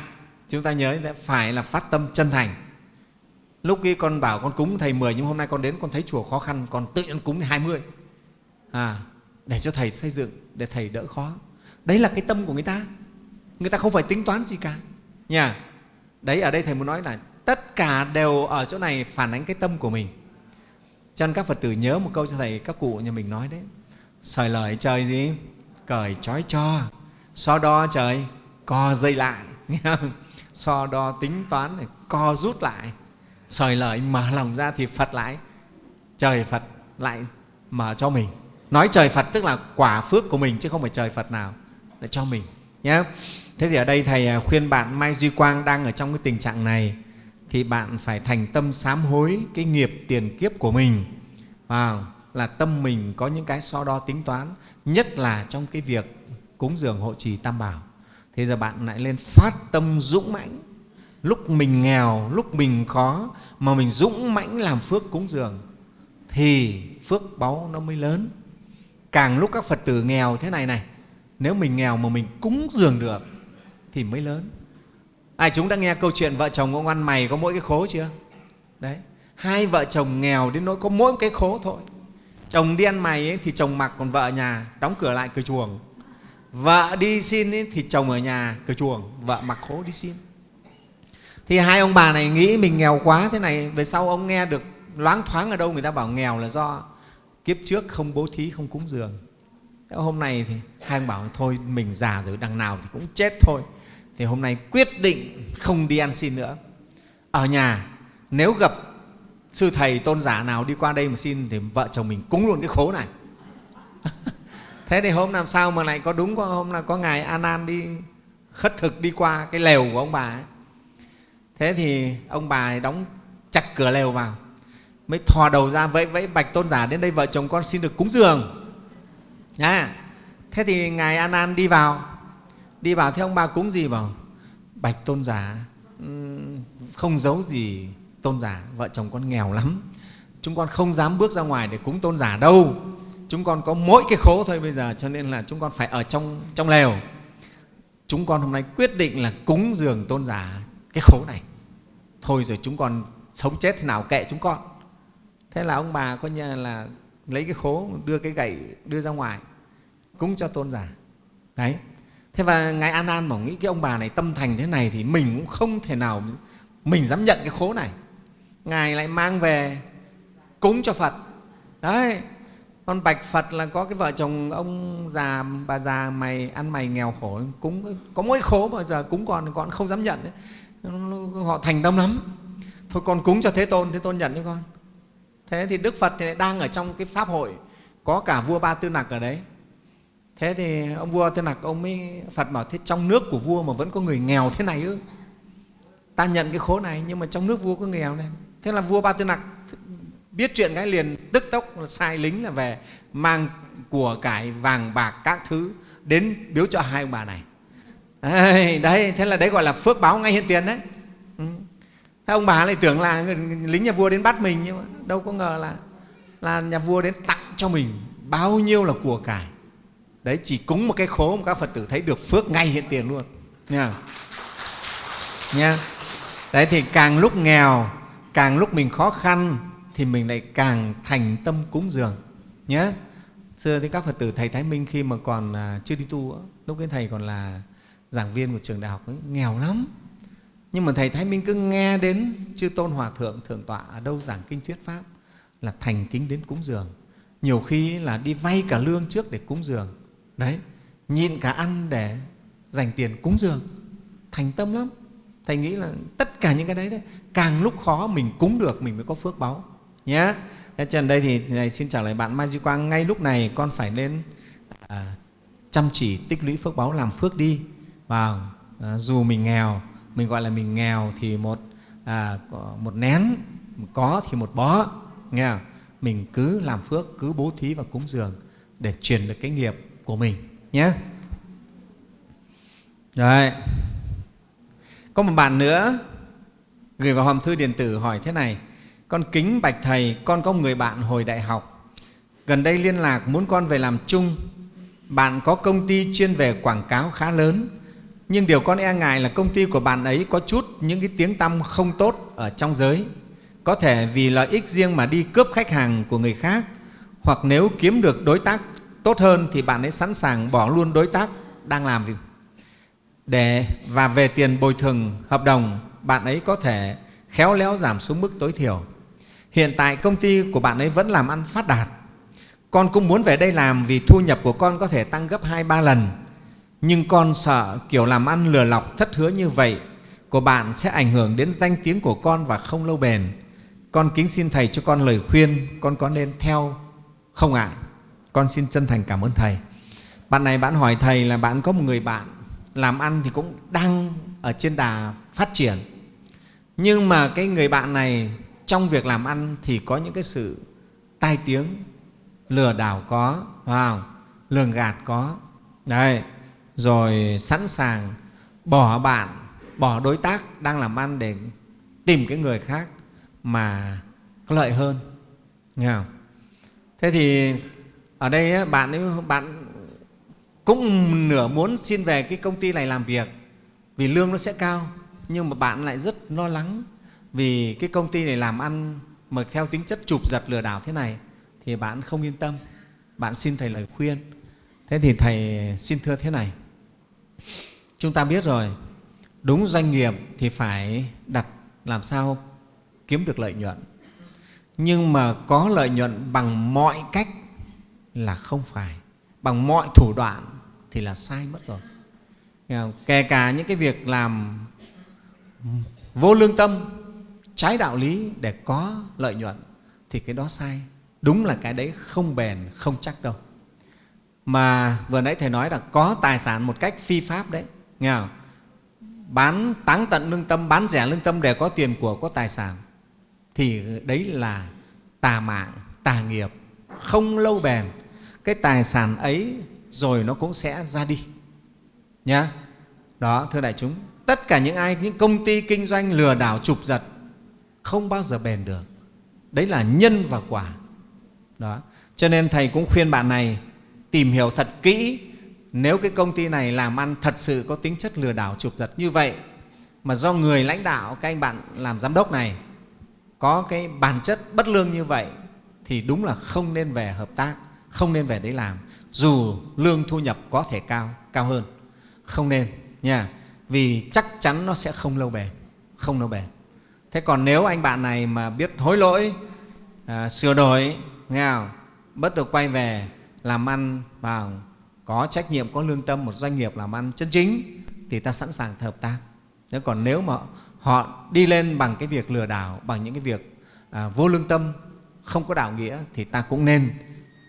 chúng ta nhớ phải là phát tâm chân thành. Lúc kia con bảo con cúng thầy 10 nhưng hôm nay con đến con thấy chùa khó khăn con tự nhiên cúng 20 à, để cho thầy xây dựng để thầy đỡ khó. Đấy là cái tâm của người ta. Người ta không phải tính toán gì cả nha đấy ở đây thầy muốn nói là tất cả đều ở chỗ này phản ánh cái tâm của mình. Cho nên các phật tử nhớ một câu cho thầy, các cụ nhà mình nói đấy. Sời lời trời gì? Cởi trói cho. So đo trời? Co dây lại. (laughs) So đo tính toán này, co rút lại. Sời lời mở lòng ra thì phật lại. Trời phật lại mở cho mình. Nói trời phật tức là quả phước của mình chứ không phải trời phật nào lại cho mình nhé thế thì ở đây thầy à, khuyên bạn mai duy quang đang ở trong cái tình trạng này thì bạn phải thành tâm sám hối cái nghiệp tiền kiếp của mình. À, là tâm mình có những cái so đo tính toán nhất là trong cái việc cúng dường hộ trì tam bảo. Thế giờ bạn lại lên phát tâm dũng mãnh. Lúc mình nghèo lúc mình khó mà mình dũng mãnh làm phước cúng dường thì phước báu nó mới lớn. Càng lúc các phật tử nghèo thế này này nếu mình nghèo mà mình cúng dường được thì mới lớn ai chúng đã nghe câu chuyện vợ chồng ông ăn mày có mỗi cái khố chưa? Đấy hai vợ chồng nghèo đến nỗi có mỗi một cái khố thôi. Chồng đi ăn mày ấy, thì chồng mặc còn vợ nhà đóng cửa lại cửa chuồng. Vợ đi xin ấy, thì chồng ở nhà cửa chuồng vợ mặc khố đi xin. Thì hai ông bà này nghĩ mình nghèo quá thế này về sau ông nghe được loáng thoáng ở đâu người ta bảo nghèo là do kiếp trước không bố thí không cúng dường. Thế hôm nay thì hai ông bảo thôi mình già rồi đằng nào thì cũng chết thôi thì hôm nay quyết định không đi ăn xin nữa. Ở nhà, nếu gặp sư thầy tôn giả nào đi qua đây mà xin thì vợ chồng mình cúng luôn cái khố này. (laughs) Thế thì hôm làm sao mà lại có đúng có hôm là có ngài an an đi khất thực đi qua cái lều của ông bà ấy? Thế thì ông bà ấy đóng chặt cửa lều vào, mới thò đầu ra vẫy vẫy bạch tôn giả đến đây vợ chồng con xin được cúng dường. Nha thế thì ngài an an đi vào đi vào thế ông bà cúng gì bảo? Bạch tôn giả. Ừ, không giấu gì tôn giả, vợ chồng con nghèo lắm. Chúng con không dám bước ra ngoài để cúng tôn giả đâu. Chúng con có mỗi cái khố thôi bây giờ, cho nên là chúng con phải ở trong trong lều. Chúng con hôm nay quyết định là cúng dường tôn giả cái khố này. Thôi rồi chúng con sống chết thế nào kệ chúng con. Thế là ông bà coi như là lấy cái khố, đưa cái gậy đưa ra ngoài, cúng cho tôn giả. Đấy thế và ngài an an bảo nghĩ cái ông bà này tâm thành thế này thì mình cũng không thể nào mình dám nhận cái khố này. Ngài lại mang về cúng cho phật. Đấy, con bạch phật là có cái vợ chồng ông già, bà già mày ăn mày nghèo khổ, cúng, có mỗi khố mà giờ cúng con con không dám nhận đấy. Họ thành tâm lắm. Thôi con cúng cho thế tôn thế tôn nhận cho con. Thế thì đức phật thì đang ở trong cái pháp hội, có cả vua ba tư nặc ở đấy thế thì ông vua tư nặc ông mới phật bảo thế trong nước của vua mà vẫn có người nghèo thế này ư? Ta nhận cái khố này nhưng mà trong nước vua có người nghèo này. Thế là vua ba tư nặc biết chuyện cái liền tức tốc sai lính là về mang của cải vàng bạc các thứ đến biếu cho hai ông bà này. Đấy, đấy thế là đấy gọi là phước báo ngay hiện tiền đấy. Ừ. thế ông bà lại tưởng là lính nhà vua đến bắt mình nhưng mà đâu có ngờ là là nhà vua đến tặng cho mình bao nhiêu là của cải đấy chỉ cúng một cái khố mà các phật tử thấy được phước ngay hiện tiền luôn. Nha. Nha. Đấy thì càng lúc nghèo càng lúc mình khó khăn thì mình lại càng thành tâm cúng dường. Nhé xưa thì các phật tử thầy thái minh khi mà còn à, chưa đi tu lúc ấy thầy còn là giảng viên của trường đại học ấy, nghèo lắm. Nhưng mà thầy thái minh cứ nghe đến chư tôn hòa thượng thượng tọa ở đâu giảng kinh thuyết pháp là thành kính đến cúng dường. Nhiều khi là đi vay cả lương trước để cúng dường đấy nhịn cả ăn để dành tiền cúng dường. Thành tâm lắm. Thầy nghĩ là tất cả những cái đấy, đấy càng lúc khó mình cúng được mình mới có phước báu. Nhé thế cho đây thì này xin trả lời bạn mai duy quang ngay lúc này con phải nên à, chăm chỉ tích lũy phước báu làm phước đi. Vào à, dù mình nghèo mình gọi là mình nghèo thì một à, một nén có thì một bó. Nghe không? mình cứ làm phước cứ bố thí và cúng dường để truyền được cái nghiệp của mình, nhé. Rồi có một bạn nữa gửi vào hòm thư điện tử hỏi thế này, con kính bạch thầy, con có một người bạn hồi đại học. Gần đây liên lạc muốn con về làm chung. Bạn có công ty chuyên về quảng cáo khá lớn. Nhưng điều con e ngại là công ty của bạn ấy có chút những cái tiếng tăm không tốt ở trong giới. Có thể vì lợi ích riêng mà đi cướp khách hàng của người khác, hoặc nếu kiếm được đối tác tốt hơn thì bạn ấy sẵn sàng bỏ luôn đối tác đang làm việc. Để và về tiền bồi thường, hợp đồng, bạn ấy có thể khéo léo giảm xuống mức tối thiểu. Hiện tại công ty của bạn ấy vẫn làm ăn phát đạt. Con cũng muốn về đây làm vì thu nhập của con có thể tăng gấp hai, ba lần. Nhưng con sợ kiểu làm ăn lừa lọc, thất hứa như vậy của bạn sẽ ảnh hưởng đến danh tiếng của con và không lâu bền. Con kính xin thầy cho con lời khuyên con có nên theo không ạ? Con xin chân thành cảm ơn thầy. Bạn này bạn hỏi thầy là bạn có một người bạn làm ăn thì cũng đang ở trên đà phát triển. Nhưng mà cái người bạn này trong việc làm ăn thì có những cái sự tai tiếng, lừa đảo có vào lường gạt có. Đấy rồi sẵn sàng bỏ bạn, bỏ đối tác đang làm ăn để tìm cái người khác mà có lợi hơn. Nghe không? thế thì ở đây bạn ấy, bạn cũng nửa muốn xin về cái công ty này làm việc vì lương nó sẽ cao nhưng mà bạn lại rất lo lắng vì cái công ty này làm ăn mà theo tính chất chụp giật lừa đảo thế này thì bạn không yên tâm. Bạn xin thầy lời khuyên. Thế thì thầy xin thưa thế này. Chúng ta biết rồi đúng doanh nghiệp thì phải đặt làm sao kiếm được lợi nhuận. Nhưng mà có lợi nhuận bằng mọi cách là không phải. Bằng mọi thủ đoạn thì là sai mất rồi. Kể cả những cái việc làm vô lương tâm, trái đạo lý để có lợi nhuận thì cái đó sai. Đúng là cái đấy không bền, không chắc đâu. Mà vừa nãy thầy nói là có tài sản một cách phi pháp đấy. Nghe không? bán táng tận lương tâm, bán rẻ lương tâm để có tiền của, có tài sản thì đấy là tà mạng, tà nghiệp, không lâu bền cái tài sản ấy rồi nó cũng sẽ ra đi. Nhá. Đó, thưa đại chúng, tất cả những ai, những công ty kinh doanh lừa đảo, trục giật, không bao giờ bền được. Đấy là nhân và quả. Đó. Cho nên thầy cũng khuyên bạn này tìm hiểu thật kỹ. Nếu cái công ty này làm ăn thật sự có tính chất lừa đảo, trục giật như vậy, mà do người lãnh đạo, các anh bạn làm giám đốc này có cái bản chất bất lương như vậy, thì đúng là không nên về hợp tác không nên về đấy làm. Dù lương thu nhập có thể cao cao hơn. Không nên nha. Vì chắc chắn nó sẽ không lâu bền không lâu bền. Thế còn nếu anh bạn này mà biết hối lỗi à, sửa đổi nghe không? bất được quay về làm ăn vào có trách nhiệm có lương tâm một doanh nghiệp làm ăn chân chính thì ta sẵn sàng hợp tác. Thế còn nếu mà họ đi lên bằng cái việc lừa đảo bằng những cái việc à, vô lương tâm không có đạo nghĩa thì ta cũng nên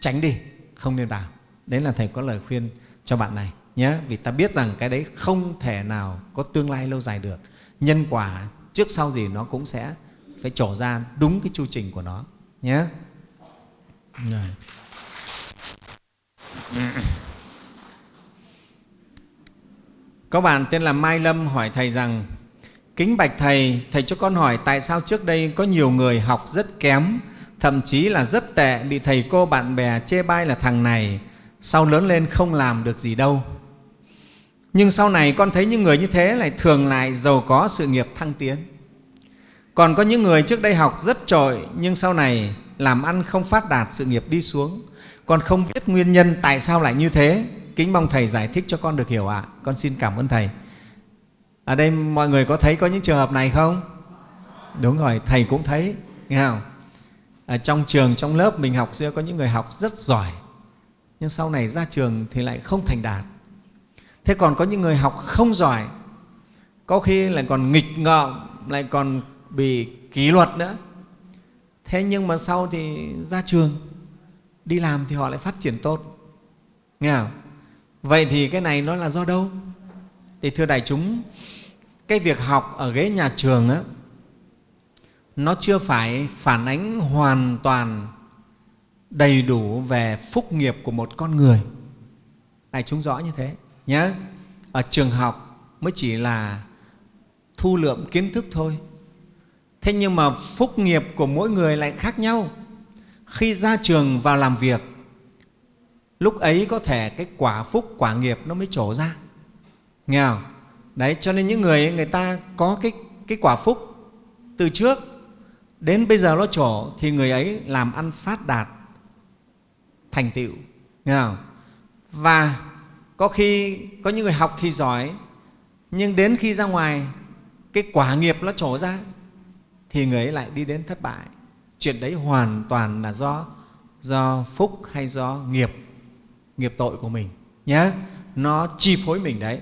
tránh đi không nên vào. Đấy là thầy có lời khuyên cho bạn này nhé. Vì ta biết rằng cái đấy không thể nào có tương lai lâu dài được. Nhân quả trước sau gì nó cũng sẽ phải trổ ra đúng cái chu trình của nó nhé. Có bạn tên là Mai Lâm hỏi Thầy rằng Kính bạch Thầy, Thầy cho con hỏi tại sao trước đây có nhiều người học rất kém, thậm chí là rất tệ, bị thầy cô bạn bè chê bai là thằng này, sau lớn lên không làm được gì đâu. Nhưng sau này con thấy những người như thế lại thường lại giàu có sự nghiệp thăng tiến. Còn có những người trước đây học rất trội nhưng sau này làm ăn không phát đạt sự nghiệp đi xuống. Con không biết nguyên nhân tại sao lại như thế. Kính mong Thầy giải thích cho con được hiểu ạ. À. Con xin cảm ơn Thầy. Ở đây mọi người có thấy có những trường hợp này không? Đúng rồi, Thầy cũng thấy. Nghe không? Ở trong trường, trong lớp mình học xưa có những người học rất giỏi nhưng sau này ra trường thì lại không thành đạt. Thế còn có những người học không giỏi, có khi lại còn nghịch ngợm, lại còn bị kỷ luật nữa. Thế nhưng mà sau thì ra trường, đi làm thì họ lại phát triển tốt. Nghe không? Vậy thì cái này nó là do đâu? Thì thưa đại chúng, cái việc học ở ghế nhà trường á, nó chưa phải phản ánh hoàn toàn đầy đủ về phúc nghiệp của một con người. Đại chúng rõ như thế nhé. Ở trường học mới chỉ là thu lượm kiến thức thôi. Thế nhưng mà phúc nghiệp của mỗi người lại khác nhau. Khi ra trường vào làm việc, lúc ấy có thể cái quả phúc, quả nghiệp nó mới trổ ra. Nghe không? Đấy, cho nên những người người ta có cái, cái quả phúc từ trước đến bây giờ nó trổ, thì người ấy làm ăn phát đạt, thành tựu, nghe không? và có khi có những người học thì giỏi, nhưng đến khi ra ngoài, cái quả nghiệp nó trổ ra, thì người ấy lại đi đến thất bại chuyện đấy hoàn toàn là do do phúc hay do nghiệp nghiệp tội của mình nhé nó chi phối mình đấy,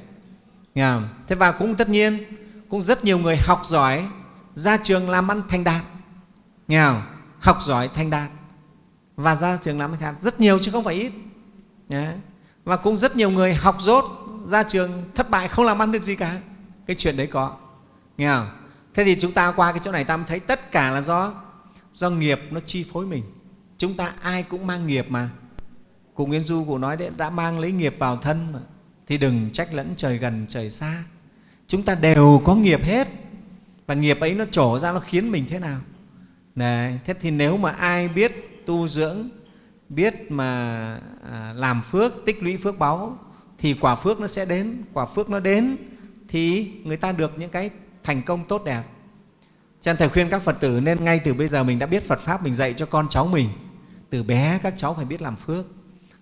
nghe không? thế và cũng tất nhiên, cũng rất nhiều người học giỏi, ra trường làm ăn thành đạt nghe không? học giỏi thành đạt và ra trường làm thanh đạt rất nhiều chứ không phải ít. Nhé. và cũng rất nhiều người học dốt ra trường thất bại, không làm ăn được gì cả. Cái chuyện đấy có. Nghe không thế thì chúng ta qua cái chỗ này, ta mới thấy tất cả là do do nghiệp nó chi phối mình. Chúng ta ai cũng mang nghiệp mà. Cụ Nguyễn Du, cụ nói đấy, đã mang lấy nghiệp vào thân mà. Thì đừng trách lẫn trời gần, trời xa. Chúng ta đều có nghiệp hết. Và nghiệp ấy nó trổ ra, nó khiến mình thế nào? Đấy, thế thì nếu mà ai biết tu dưỡng biết mà à, làm phước tích lũy phước báu thì quả phước nó sẽ đến. Quả phước nó đến thì người ta được những cái thành công tốt đẹp. Cho nên thầy khuyên các phật tử nên ngay từ bây giờ mình đã biết phật pháp mình dạy cho con cháu mình. Từ bé các cháu phải biết làm phước.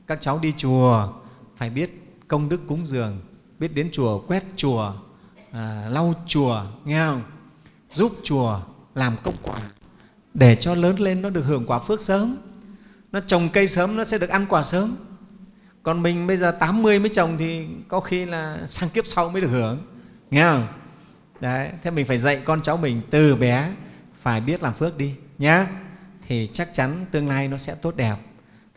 Các cháu đi chùa phải biết công đức cúng dường biết đến chùa quét chùa à, lau chùa nghe không? Giúp chùa làm công quả để cho lớn lên nó được hưởng quả phước sớm. Nó trồng cây sớm nó sẽ được ăn quả sớm. Còn mình bây giờ 80 mới trồng thì có khi là sang kiếp sau mới được hưởng. Nghe không? Đấy, thế mình phải dạy con cháu mình từ bé phải biết làm phước đi, nhá. Thì chắc chắn tương lai nó sẽ tốt đẹp.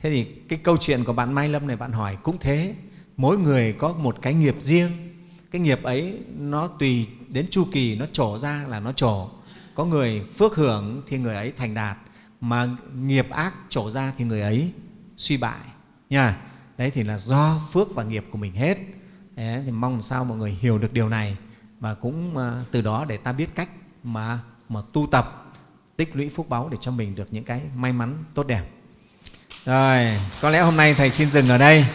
Thế thì cái câu chuyện của bạn mai lâm này bạn hỏi cũng thế. Mỗi người có một cái nghiệp riêng. Cái nghiệp ấy nó tùy đến chu kỳ nó trổ ra là nó trổ có người phước hưởng thì người ấy thành đạt mà nghiệp ác trổ ra thì người ấy suy bại nha. Đấy thì là do phước và nghiệp của mình hết. Đấy, thì mong sao mọi người hiểu được điều này và cũng ờ, từ đó để ta biết cách mà mà tu tập tích lũy phúc báu để cho mình được những cái may mắn tốt đẹp. Rồi có lẽ hôm nay thầy xin dừng ở đây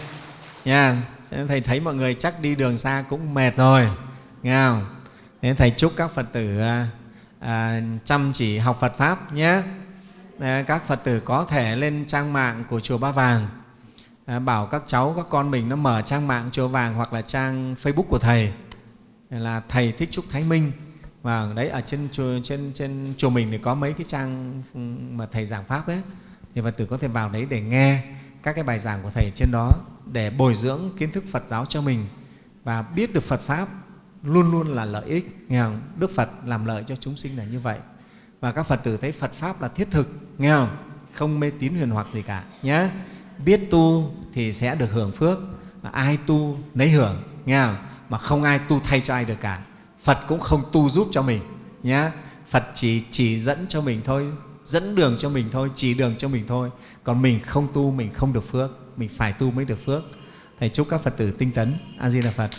nha. Thầy thấy mọi người chắc đi đường xa cũng mệt rồi nghe không? Nên thầy chúc các phật tử ờ, à, chăm chỉ học phật pháp nhé. À, các phật tử có thể lên trang mạng của chùa ba vàng. À, bảo các cháu các con mình nó mở trang mạng chùa vàng hoặc là trang facebook của thầy. Là thầy thích trúc thái minh. Và đấy ở trên chùa, trên, trên chùa mình thì có mấy cái trang mà thầy giảng pháp đấy. Thì phật tử có thể vào đấy để nghe các cái bài giảng của thầy trên đó để bồi dưỡng kiến thức phật giáo cho mình và biết được phật pháp luôn luôn là lợi ích. Nghe không? đức phật làm lợi cho chúng sinh là như vậy. Và các phật tử thấy phật pháp là thiết thực, nghe không? Không mê tín huyền hoặc gì cả nhé biết tu thì sẽ được hưởng phước, và ai tu nấy hưởng, nghe không? mà không ai tu thay cho ai được cả. Phật cũng không tu giúp cho mình nhé phật chỉ chỉ dẫn cho mình thôi, dẫn đường cho mình thôi, chỉ đường cho mình thôi. Còn mình không tu, mình không được phước, mình phải tu mới được phước. Thầy chúc các phật tử tinh tấn. A di đà phật.